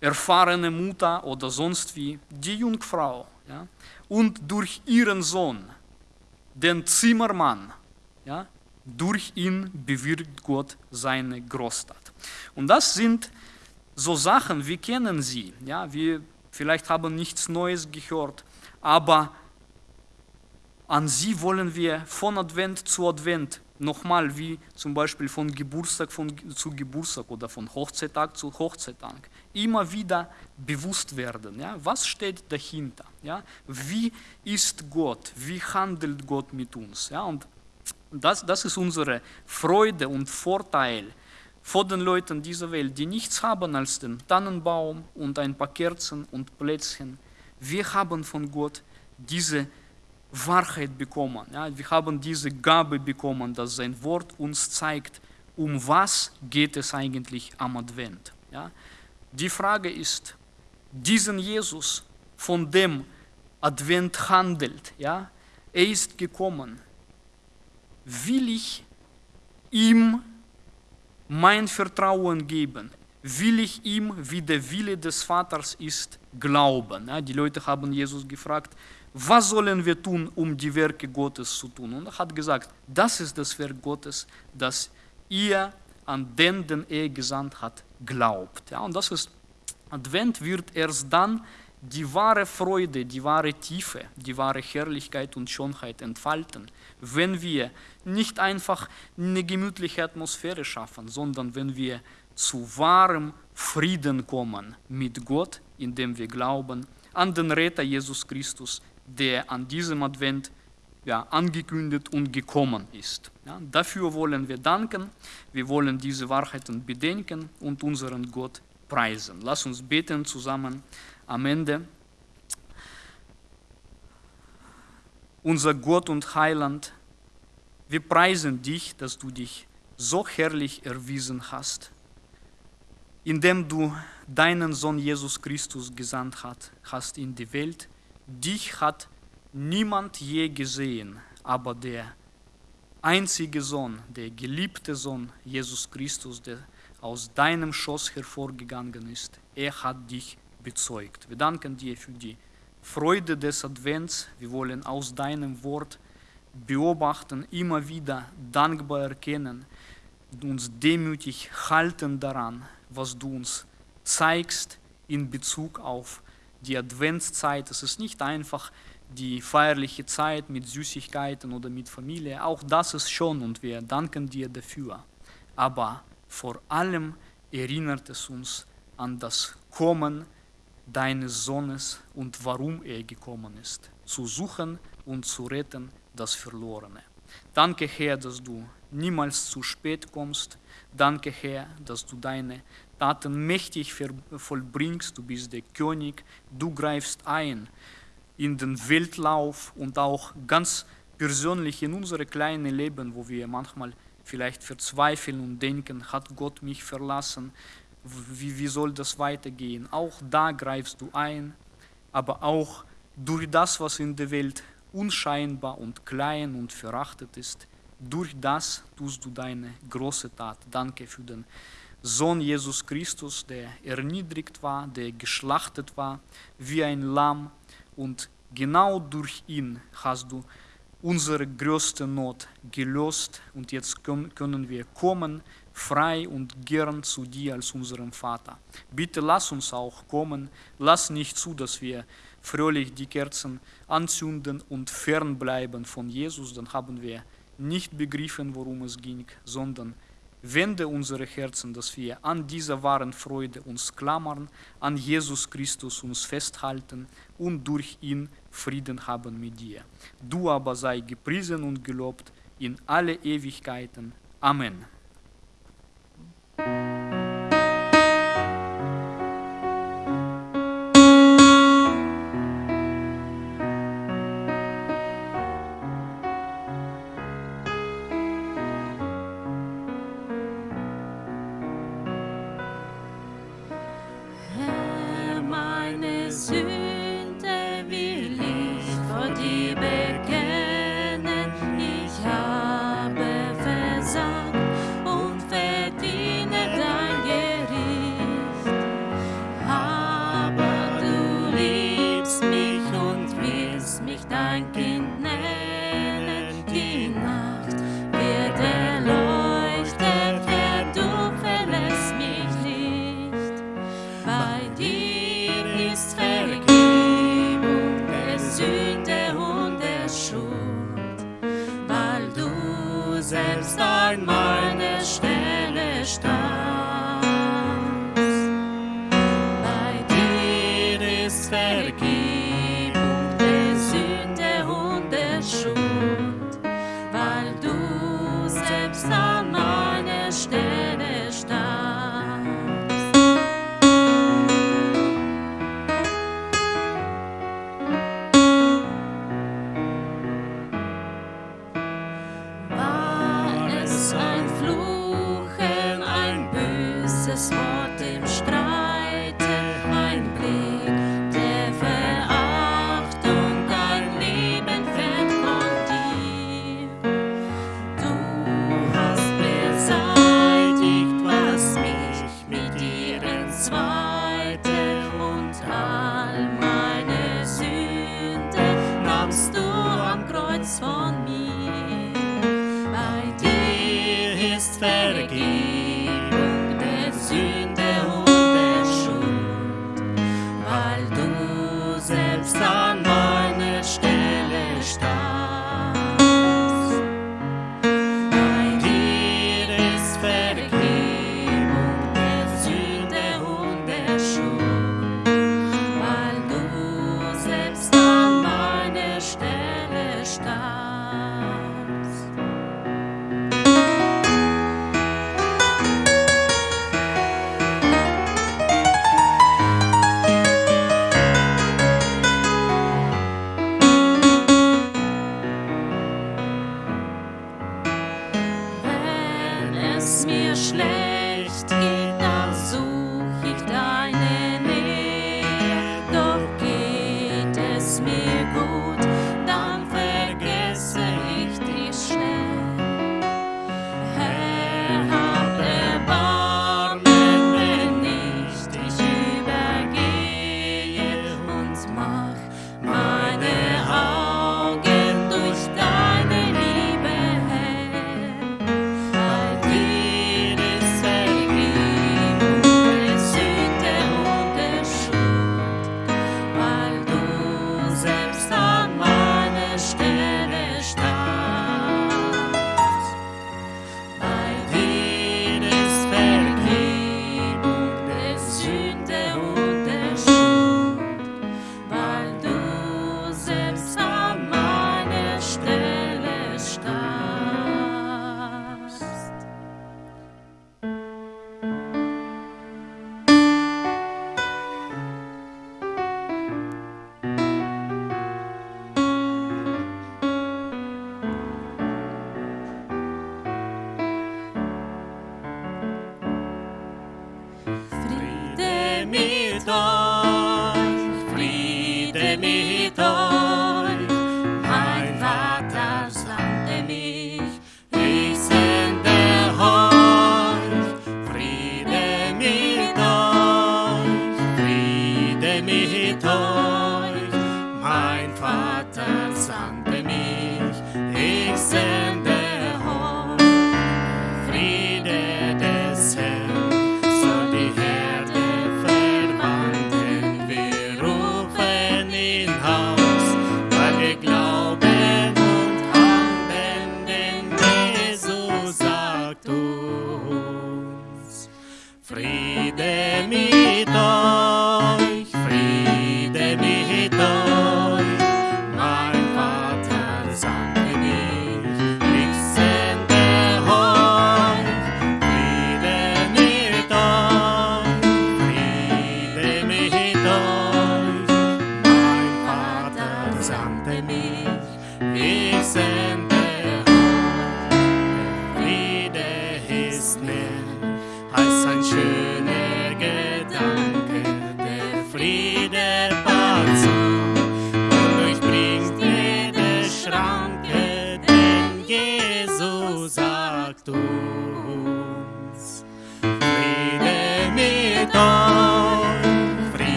erfahrene Mutter oder sonst wie, die Jungfrau. Ja? Und durch ihren Sohn, den Zimmermann, ja? durch ihn bewirkt Gott seine Großstadt. Und das sind so Sachen, wir kennen sie. Ja? Wir vielleicht haben nichts Neues gehört, aber An sie wollen wir von Advent zu Advent nochmal wie zum Beispiel von Geburtstag von, zu Geburtstag oder von Hochzeittag zu Hochzeittag immer wieder bewusst werden. Ja? Was steht dahinter? Ja? Wie ist Gott? Wie handelt Gott mit uns? Ja? Und das, das ist unsere Freude und Vorteil vor den Leuten dieser Welt, die nichts haben als den Tannenbaum und ein paar Kerzen und Plätzchen. Wir haben von Gott diese Wahrheit bekommen. Ja, wir haben diese Gabe bekommen, dass sein Wort uns zeigt, um was geht es eigentlich am Advent. Ja. Die Frage ist, diesen Jesus, von dem Advent handelt, ja, er ist gekommen, will ich ihm mein Vertrauen geben? Will ich ihm, wie der Wille des Vaters ist, glauben? Ja, die Leute haben Jesus gefragt, was sollen wir tun, um die Werke Gottes zu tun? Und er hat gesagt, das ist das Werk Gottes, dass ihr an den, den er gesandt hat, glaubt. Ja, und das ist, Advent wird erst dann die wahre Freude, die wahre Tiefe, die wahre Herrlichkeit und Schönheit entfalten, wenn wir nicht einfach eine gemütliche Atmosphäre schaffen, sondern wenn wir zu wahrem Frieden kommen mit Gott, indem wir glauben an den Retter Jesus Christus, der an diesem Advent ja, angekündigt und gekommen ist. Ja, dafür wollen wir danken, wir wollen diese Wahrheiten bedenken und unseren Gott preisen. Lass uns beten zusammen am Ende. Unser Gott und Heiland, wir preisen dich, dass du dich so herrlich erwiesen hast, indem du deinen Sohn Jesus Christus gesandt hast in die Welt, dich hat niemand je gesehen, aber der einzige Sohn, der geliebte Sohn Jesus Christus, der aus deinem Schoß hervorgegangen ist, er hat dich bezeugt. Wir danken dir für die Freude des Advents. Wir wollen aus deinem Wort beobachten, immer wieder dankbar erkennen, uns demütig halten daran, was du uns zeigst in Bezug auf die Adventszeit. Es ist nicht einfach die feierliche Zeit mit Süßigkeiten oder mit Familie. Auch das ist schon und wir danken dir dafür. Aber vor allem erinnert es uns an das Kommen deines Sohnes und warum er gekommen ist, zu suchen und zu retten das Verlorene. Danke, Herr, dass du niemals zu spät kommst. Danke, Herr, dass du deine Taten mächtig vollbringst. Du bist der König. Du greifst ein in den Weltlauf und auch ganz persönlich in unsere kleinen Leben, wo wir manchmal vielleicht verzweifeln und denken, hat Gott mich verlassen? Wie, wie soll das weitergehen? Auch da greifst du ein, aber auch durch das, was in der Welt unscheinbar und klein und verachtet ist, durch das tust du deine große Tat. Danke für den Sohn Jesus Christus, der erniedrigt war, der geschlachtet war wie ein Lamm und genau durch ihn hast du unsere größte Not gelöst. Und jetzt können wir kommen, frei und gern zu dir als unserem Vater. Bitte lass uns auch kommen, lass nicht zu, dass wir fröhlich die Kerzen anzünden und fernbleiben von Jesus, dann haben wir nicht begriffen, worum es ging, sondern wende unsere Herzen, dass wir an dieser wahren Freude uns klammern, an Jesus Christus uns festhalten und durch ihn Frieden haben mit dir. Du aber sei gepriesen und gelobt in alle Ewigkeiten. Amen. durch dein Kind nennt. Mir schlecht. Free.